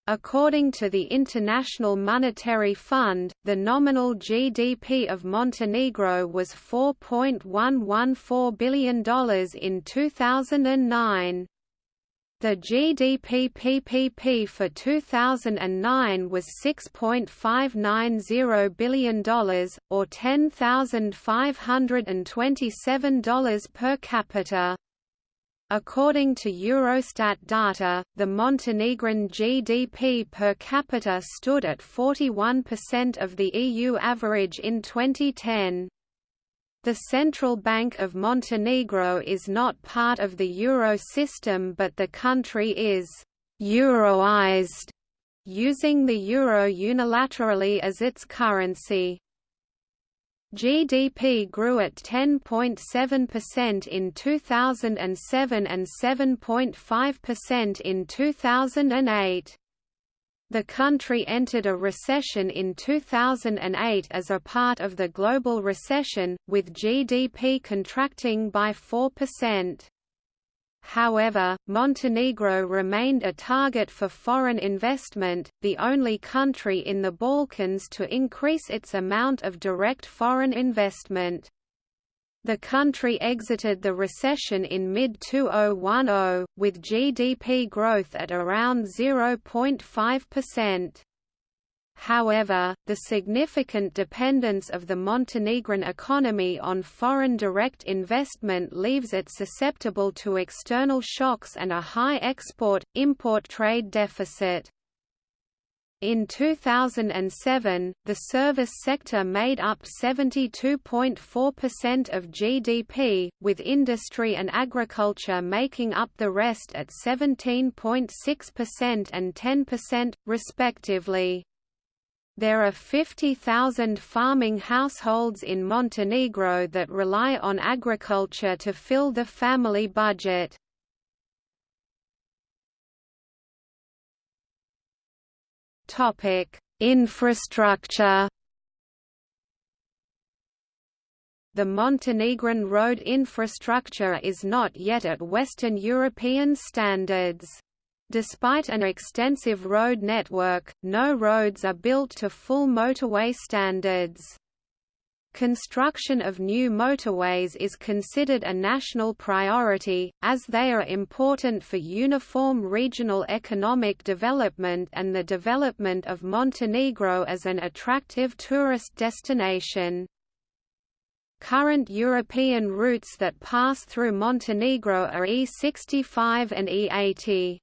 According to the International Monetary Fund, the nominal GDP of Montenegro was $4.114 billion in 2009. The GDP PPP for 2009 was $6.590 billion, or $10,527 per capita. According to Eurostat data, the Montenegrin GDP per capita stood at 41% of the EU average in 2010. The Central Bank of Montenegro is not part of the euro system but the country is «euroized», using the euro unilaterally as its currency. GDP grew at 10.7% in 2007 and 7.5% in 2008. The country entered a recession in 2008 as a part of the global recession, with GDP contracting by 4%. However, Montenegro remained a target for foreign investment, the only country in the Balkans to increase its amount of direct foreign investment. The country exited the recession in mid-2010, with GDP growth at around 0.5%. However, the significant dependence of the Montenegrin economy on foreign direct investment leaves it susceptible to external shocks and a high export-import trade deficit. In 2007, the service sector made up 72.4% of GDP, with industry and agriculture making up the rest at 17.6% and 10%, respectively. There are 50,000 farming households in Montenegro that rely on agriculture to fill the family budget. Infrastructure The Montenegrin road infrastructure is not yet at Western European standards. Despite an extensive road network, no roads are built to full motorway standards. Construction of new motorways is considered a national priority, as they are important for uniform regional economic development and the development of Montenegro as an attractive tourist destination. Current European routes that pass through Montenegro are E65 and E80.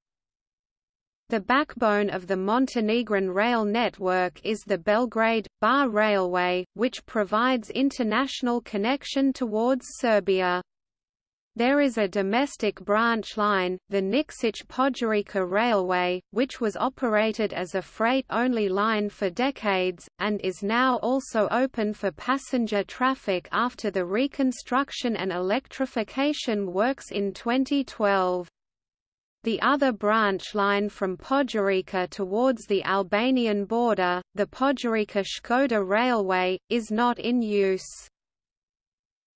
The backbone of the Montenegrin rail network is the Belgrade-Bar Railway, which provides international connection towards Serbia. There is a domestic branch line, the Nikšić-Podgorica Railway, which was operated as a freight-only line for decades, and is now also open for passenger traffic after the reconstruction and electrification works in 2012. The other branch line from Podgorica towards the Albanian border, the Podgorica-Shkodra Railway, is not in use.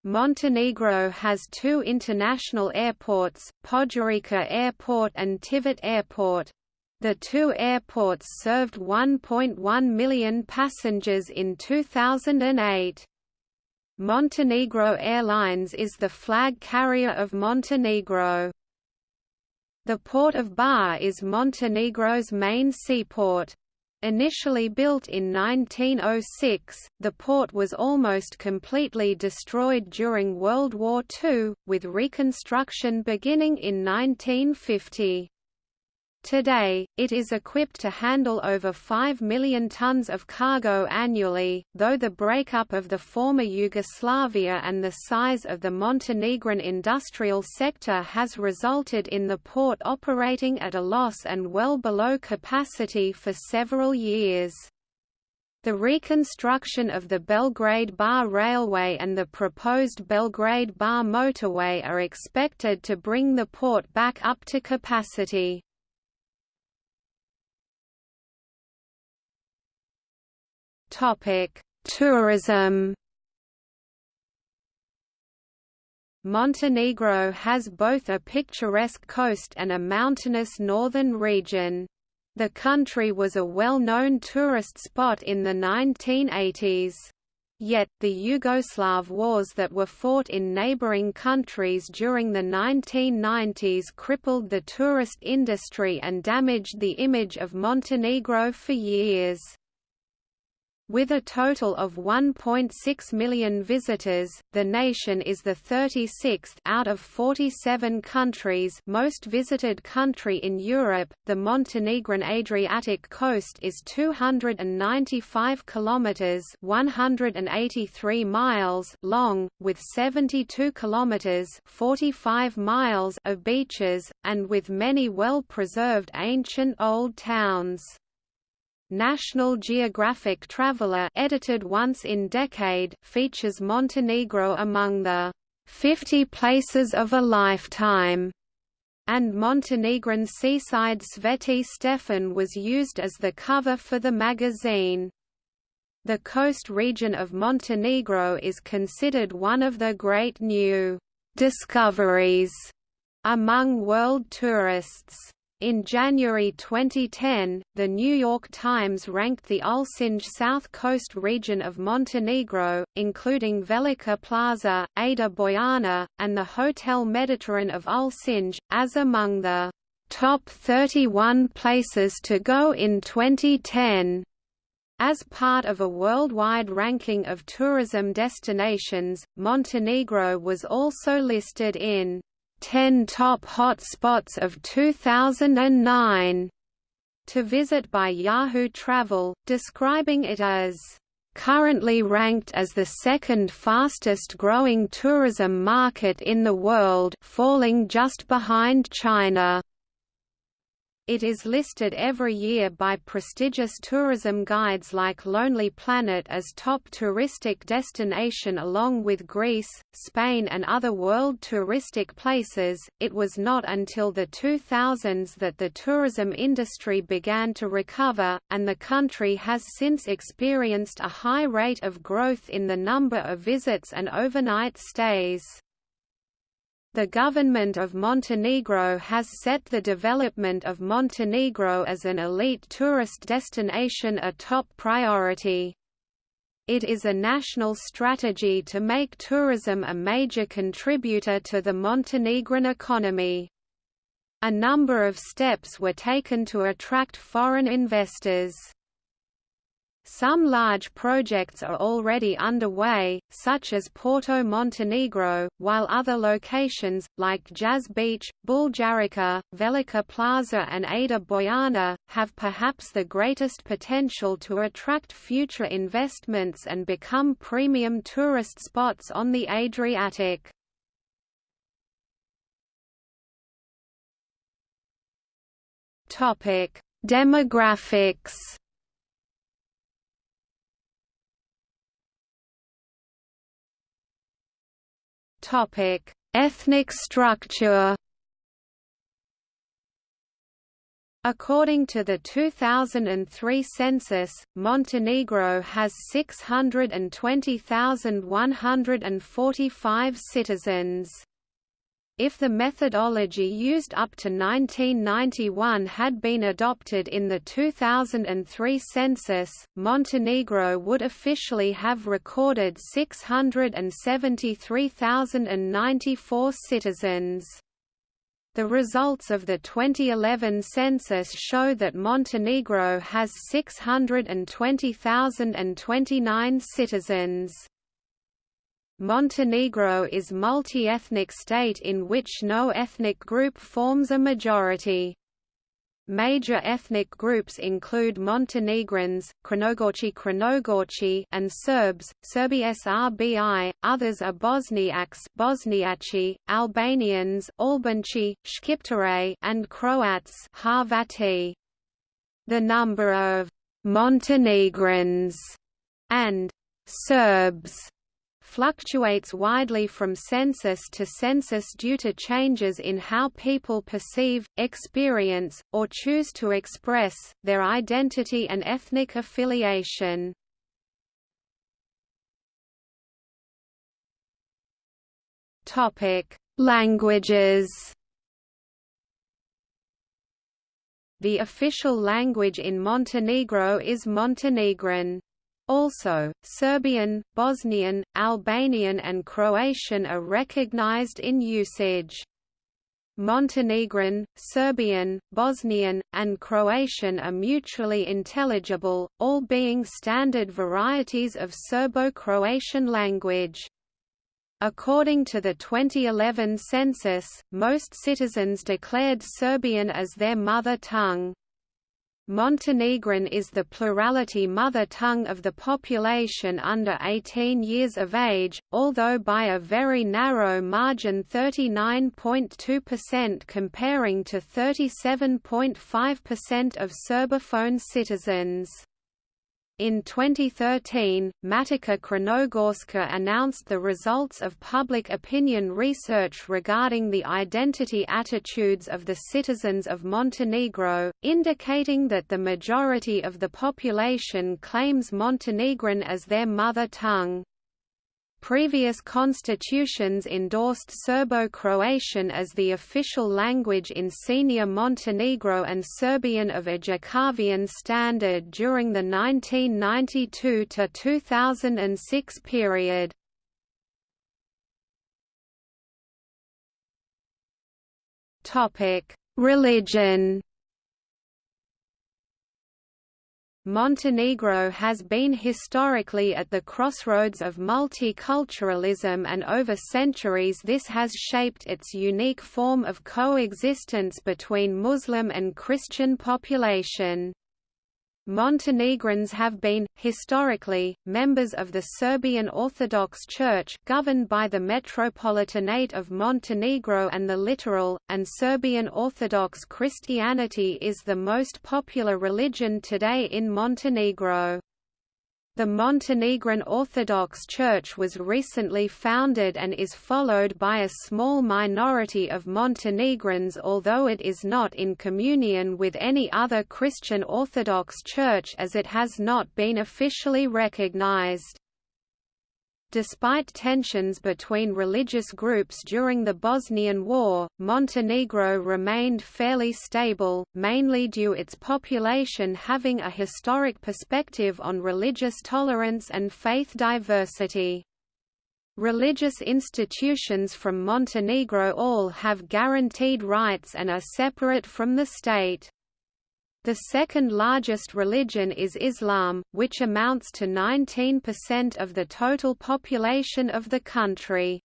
Montenegro has two international airports, Podgorica Airport and Tivat Airport. The two airports served 1.1 million passengers in 2008. Montenegro Airlines is the flag carrier of Montenegro. The port of Bar is Montenegro's main seaport. Initially built in 1906, the port was almost completely destroyed during World War II, with reconstruction beginning in 1950. Today, it is equipped to handle over 5 million tons of cargo annually, though the breakup of the former Yugoslavia and the size of the Montenegrin industrial sector has resulted in the port operating at a loss and well below capacity for several years. The reconstruction of the Belgrade-Bar Railway and the proposed Belgrade-Bar motorway are expected to bring the port back up to capacity. Tourism. Montenegro has both a picturesque coast and a mountainous northern region. The country was a well-known tourist spot in the 1980s. Yet, the Yugoslav wars that were fought in neighboring countries during the 1990s crippled the tourist industry and damaged the image of Montenegro for years. With a total of 1.6 million visitors, the nation is the 36th out of 47 countries most visited country in Europe. The Montenegrin Adriatic coast is 295 kilometers (183 miles) long, with 72 kilometers (45 miles) of beaches and with many well-preserved ancient old towns. National Geographic Traveler edited once in decade features Montenegro among the 50 places of a lifetime and Montenegrin seaside Sveti Stefan was used as the cover for the magazine. The coast region of Montenegro is considered one of the great new discoveries among world tourists. In January 2010, The New York Times ranked the Ulcinj south coast region of Montenegro, including Velika Plaža, Ada Bojana, and the Hotel Mediterranean of Ulcinj, as among the top 31 places to go in 2010. As part of a worldwide ranking of tourism destinations, Montenegro was also listed in 10 Top Hotspots of 2009 to visit by Yahoo Travel, describing it as currently ranked as the second fastest growing tourism market in the world falling just behind China. It is listed every year by prestigious tourism guides like Lonely Planet as top touristic destination along with Greece, Spain and other world touristic places. It was not until the 2000s that the tourism industry began to recover, and the country has since experienced a high rate of growth in the number of visits and overnight stays. The government of Montenegro has set the development of Montenegro as an elite tourist destination a top priority. It is a national strategy to make tourism a major contributor to the Montenegrin economy. A number of steps were taken to attract foreign investors. Some large projects are already underway, such as Porto Montenegro, while other locations, like Jazz Beach, Buljarica, Velika Plaža and Ada Bojana, have perhaps the greatest potential to attract future investments and become premium tourist spots on the Adriatic. Demographics Topic: Ethnic structure. According to the 2003 census, Montenegro has 620,145 citizens. If the methodology used up to 1991 had been adopted in the 2003 census, Montenegro would officially have recorded 673,094 citizens. The results of the 2011 census show that Montenegro has 620,029 citizens. Montenegro is multi-ethnic state in which no ethnic group forms a majority. Major ethnic groups include Montenegrins, Crnogorci Crnogorci and Serbs, Serbi Srbi, others are Bosniaks Bosniaci, Albanians Albanci, Shqiptare and Croats Hrvati. The number of Montenegrins and Serbs fluctuates widely from census to census due to changes in how people perceive, experience, or choose to express, their identity and ethnic affiliation. Languages The official language in Montenegro is Montenegrin. Also, Serbian, Bosnian, Albanian and Croatian are recognized in usage. Montenegrin, Serbian, Bosnian, and Croatian are mutually intelligible, all being standard varieties of Serbo-Croatian language. According to the 2011 census, most citizens declared Serbian as their mother tongue. Montenegrin is the plurality mother tongue of the population under 18 years of age, although by a very narrow margin 39.2% comparing to 37.5% of Serbophone citizens. In 2013, Matica Crnogorska announced the results of public opinion research regarding the identity attitudes of the citizens of Montenegro, indicating that the majority of the population claims Montenegrin as their mother tongue. Previous constitutions endorsed Serbo-Croatian as the official language in Senior Montenegro and Serbian of a Ijekavian standard during the 1992–2006 period. Religion Montenegro has been historically at the crossroads of multiculturalism and over centuries this has shaped its unique form of coexistence between Muslim and Christian population. Montenegrins have been, historically, members of the Serbian Orthodox Church governed by the Metropolitanate of Montenegro and the Littoral, and Serbian Orthodox Christianity is the most popular religion today in Montenegro. The Montenegrin Orthodox Church was recently founded and is followed by a small minority of Montenegrins although it is not in communion with any other Christian Orthodox Church as it has not been officially recognized. Despite tensions between religious groups during the Bosnian War, Montenegro remained fairly stable, mainly due its population having a historic perspective on religious tolerance and faith diversity. Religious institutions from Montenegro all have guaranteed rights and are separate from the state. The second largest religion is Islam, which amounts to 19% of the total population of the country.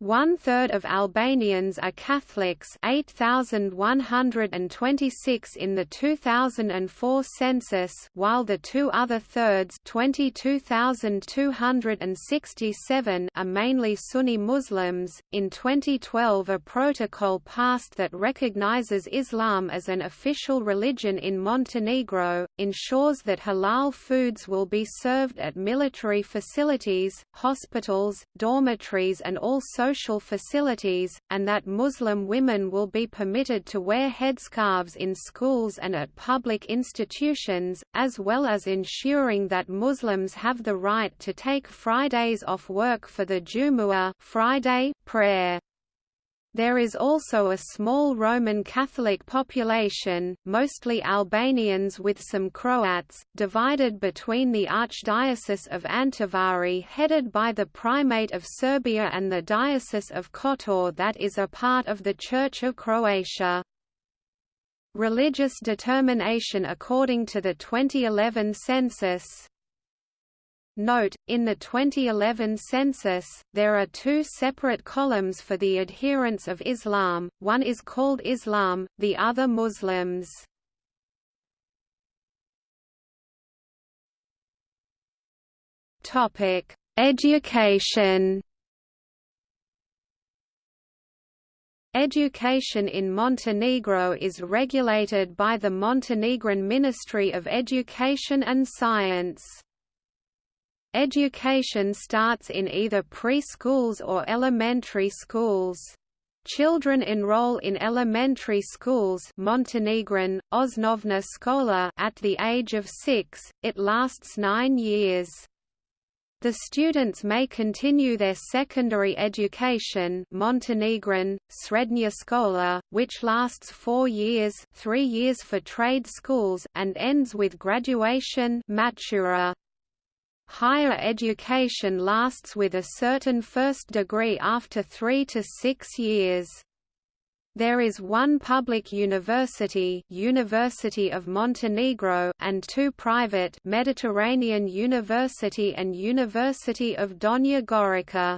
One-third of Albanians are Catholics 8,126 in the 2004 census while the two other thirds 22,267 are mainly Sunni Muslims. In 2012 a protocol passed that recognizes Islam as an official religion in Montenegro, ensures that halal foods will be served at military facilities, hospitals, dormitories and all social facilities, and that Muslim women will be permitted to wear headscarves in schools and at public institutions, as well as ensuring that Muslims have the right to take Fridays off work for the Jumu'ah Friday prayer. There is also a small Roman Catholic population, mostly Albanians with some Croats, divided between the Archdiocese of Antivari headed by the Primate of Serbia and the Diocese of Kotor that is a part of the Church of Croatia. Religious determination according to the 2011 census Note, in the 2011 census, there are two separate columns for the adherents of Islam, one is called Islam, the other Muslims. Education Education in Montenegro is regulated by the Montenegrin Ministry of Education and Science. Education starts in either preschools or elementary schools. Children enroll in elementary schools Montenegrin, Osnovna Škola at the age of six, it lasts nine years. The students may continue their secondary education Montenegrin, Srednja škola, which lasts four years three years for trade schools and ends with graduation matura. Higher education lasts with a certain first degree after three to six years. There is one public university University of Montenegro and two private Mediterranean University and University of Donja Gorica.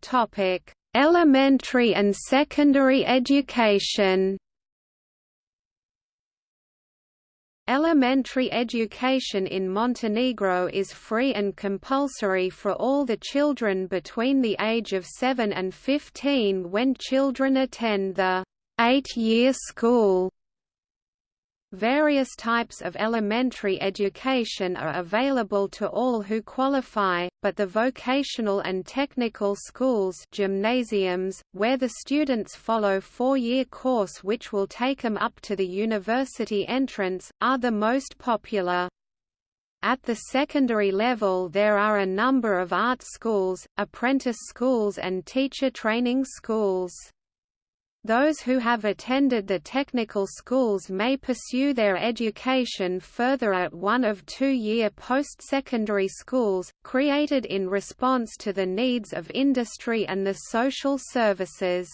Topic: Elementary and secondary education. Elementary education in Montenegro is free and compulsory for all the children between the age of 7 and 15 when children attend the eight-year school. Various types of elementary education are available to all who qualify, but the vocational and technical schools gymnasiums, where the students follow four-year course which will take them up to the university entrance, are the most popular. At the secondary level there are a number of art schools, apprentice schools and teacher training schools. Those who have attended the technical schools may pursue their education further at one of two-year post-secondary schools, created in response to the needs of industry and the social services.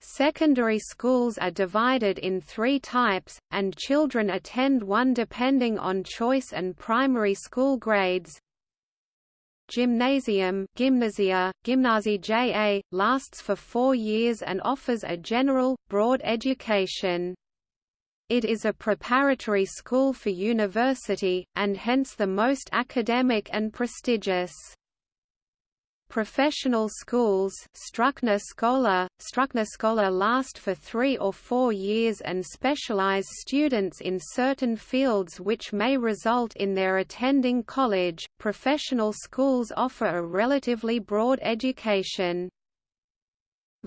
Secondary schools are divided in three types, and children attend one depending on choice and primary school grades, Gymnasium Gimnazija, Gimnazija lasts for four years and offers a general, broad education. It is a preparatory school for university, and hence the most academic and prestigious. Professional schools Stručna škola, Stručna škola last for three or four years and specialize students in certain fields which may result in their attending college. Professional schools offer a relatively broad education.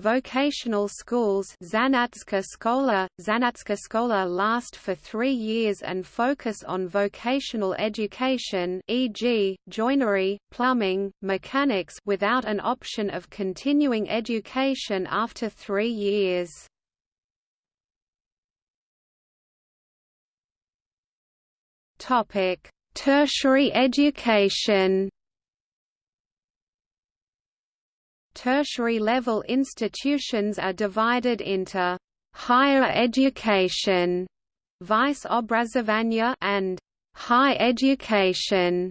Vocational schools Zanatska Škola, Zanatska Škola last for three years and focus on vocational education e.g., joinery, plumbing, mechanics without an option of continuing education after three years. Tertiary education tertiary-level institutions are divided into higher education više obrazovanja and high education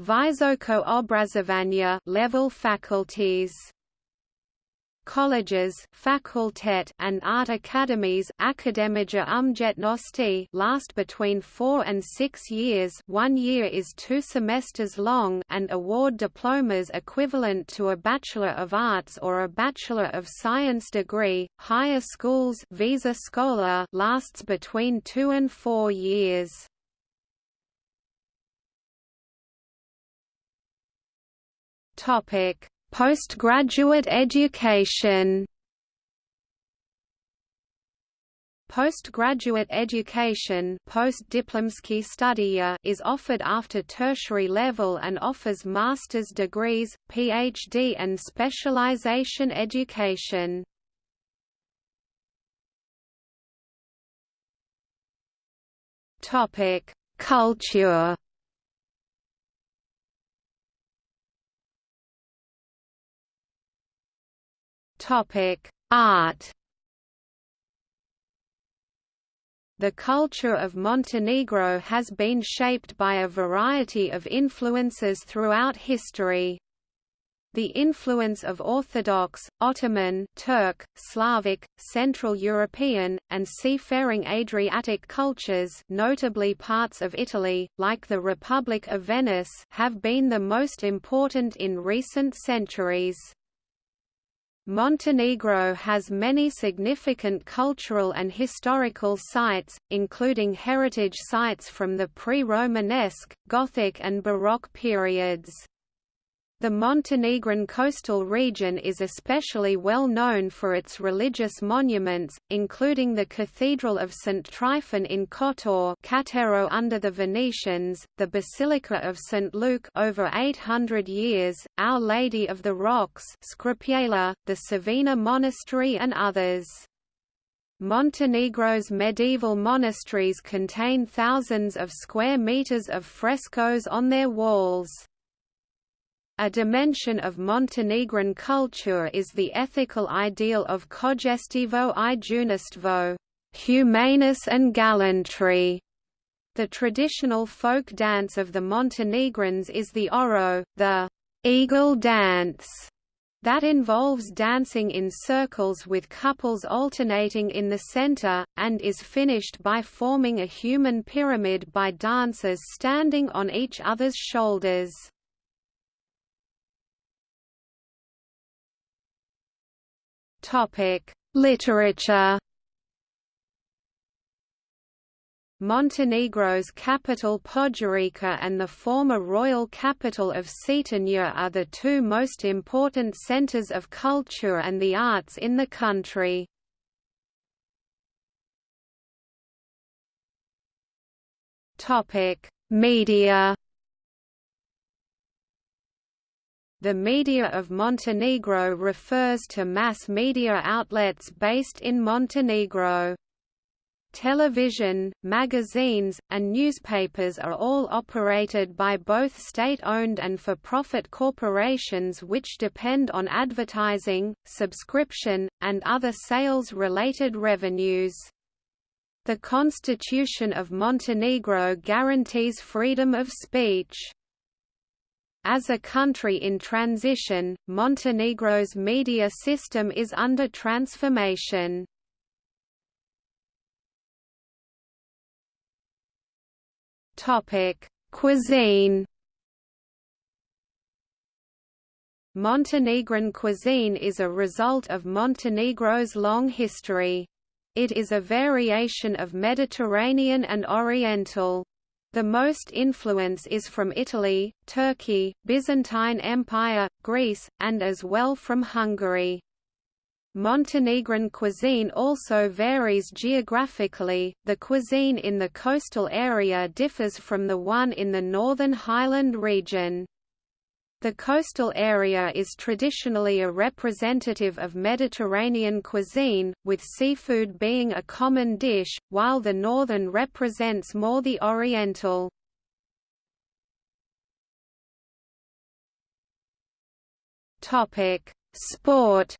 visoko obrazovanja level faculties colleges fakultet and art academies Akademija umjetnosti last between four and six years one year is two semesters long and award diplomas equivalent to a Bachelor of Arts or a Bachelor of Science degree. Higher schools Viša Škola lasts between two and four years. Topic Postgraduate education Postgraduate education is offered after tertiary level and offers master's degrees, PhD and specialization education. Topic Culture Topic: Art. The culture of Montenegro has been shaped by a variety of influences throughout history. The influence of Orthodox, Ottoman, Turk, Slavic, Central European, and seafaring Adriatic cultures notably parts of Italy, like the Republic of Venice have been the most important in recent centuries. Montenegro has many significant cultural and historical sites, including heritage sites from the pre-Romanesque, Gothic and Baroque periods. The Montenegrin coastal region is especially well known for its religious monuments, including the Cathedral of St. Tryphon in Kotor Cattaro under the Venetians, the Basilica of St. Luke over 800 years, Our Lady of the Rocks Škrpjela, the Savina Monastery and others. Montenegro's medieval monasteries contain thousands of square meters of frescoes on their walls. A dimension of Montenegrin culture is the ethical ideal of čojstvo i junaštvo, humaneness and gallantry. The traditional folk dance of the Montenegrins is the oro, the eagle dance, that involves dancing in circles with couples alternating in the center, and is finished by forming a human pyramid by dancers standing on each other's shoulders. Literature. Montenegro's capital Podgorica and the former royal capital of Cetinje are the two most important centers of culture and the arts in the country. Media The media of Montenegro refers to mass media outlets based in Montenegro. Television, magazines, and newspapers are all operated by both state-owned and for-profit corporations which depend on advertising, subscription, and other sales-related revenues. The Constitution of Montenegro guarantees freedom of speech. As a country in transition, Montenegro's media system is under transformation. Topic: Cuisine. Montenegrin cuisine is a result of Montenegro's long history. It is a variation of Mediterranean and Oriental. The most influence is from Italy, Turkey, Byzantine Empire, Greece, and as well from Hungary. Montenegrin cuisine also varies geographically, the cuisine in the coastal area differs from the one in the northern highland region. The coastal area is traditionally a representative of Mediterranean cuisine, with seafood being a common dish, while the northern represents more the oriental. Sport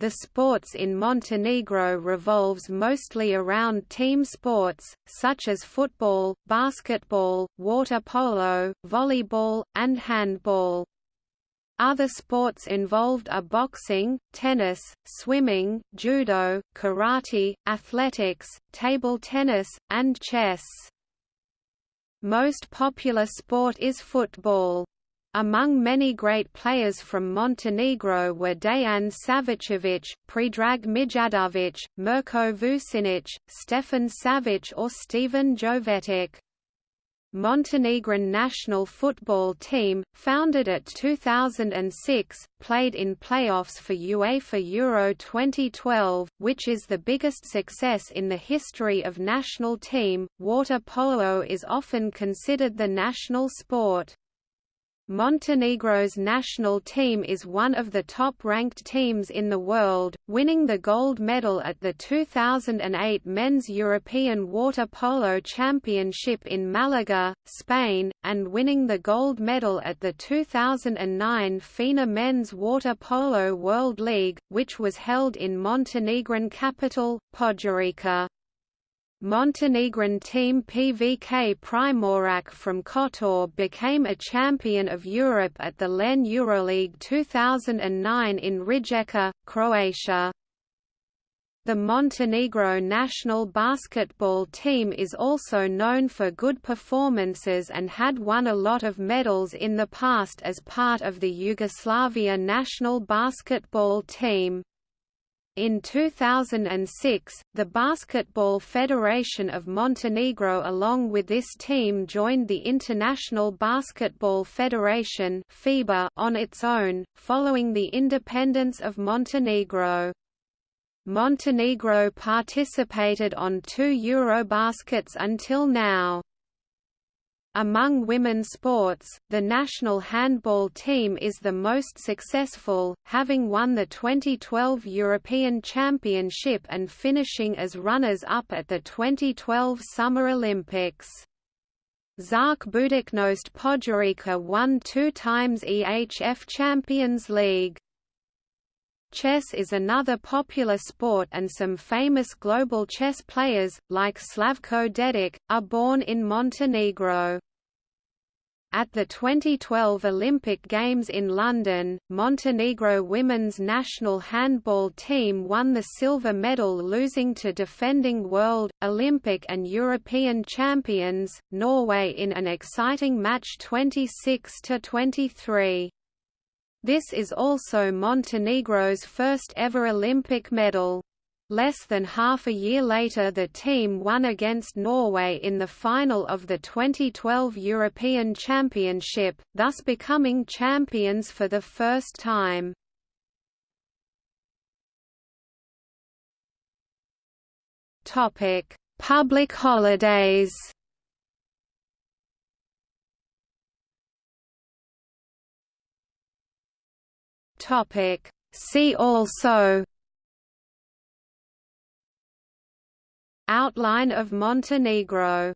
The sports in Montenegro revolves mostly around team sports, such as football, basketball, water polo, volleyball, and handball. Other sports involved are boxing, tennis, swimming, judo, karate, athletics, table tennis, and chess. Most popular sport is football. Among many great players from Montenegro were Dejan Savicevic, Predrag Mijatovic, Mirko Vucinic, Stefan Savic or Stevan Jovetic. Montenegrin national football team, founded at 2006, played in playoffs for UEFA Euro 2012, which is the biggest success in the history of national team. Water polo is often considered the national sport. Montenegro's national team is one of the top-ranked teams in the world, winning the gold medal at the 2008 Men's European Water Polo Championship in Malaga, Spain, and winning the gold medal at the 2009 FINA Men's Water Polo World League, which was held in Montenegrin capital, Podgorica. Montenegrin team PVK Primorac from Kotor became a champion of Europe at the LEN Euroleague 2009 in Rijeka, Croatia. The Montenegro national basketball team is also known for good performances and had won a lot of medals in the past as part of the Yugoslavia national basketball team. In 2006, the Basketball Federation of Montenegro along with this team joined the International Basketball Federation FIBA on its own, following the independence of Montenegro. Montenegro participated on two Eurobaskets until now. Among women's sports, the national handball team is the most successful, having won the 2012 European Championship and finishing as runners-up at the 2012 Summer Olympics. ŽRK Budućnost Podgorica won two times EHF Champions League. Chess is another popular sport and some famous global chess players, like Slavko Dedić, are born in Montenegro. At the 2012 Olympic Games in London, Montenegro women's national handball team won the silver medal losing to defending world, Olympic and European champions, Norway in an exciting match 26–23. This is also Montenegro's first ever Olympic medal. Less than half a year later the team won against Norway in the final of the 2012 European Championship, thus becoming champions for the first time. Public holidays See also. Outline of Montenegro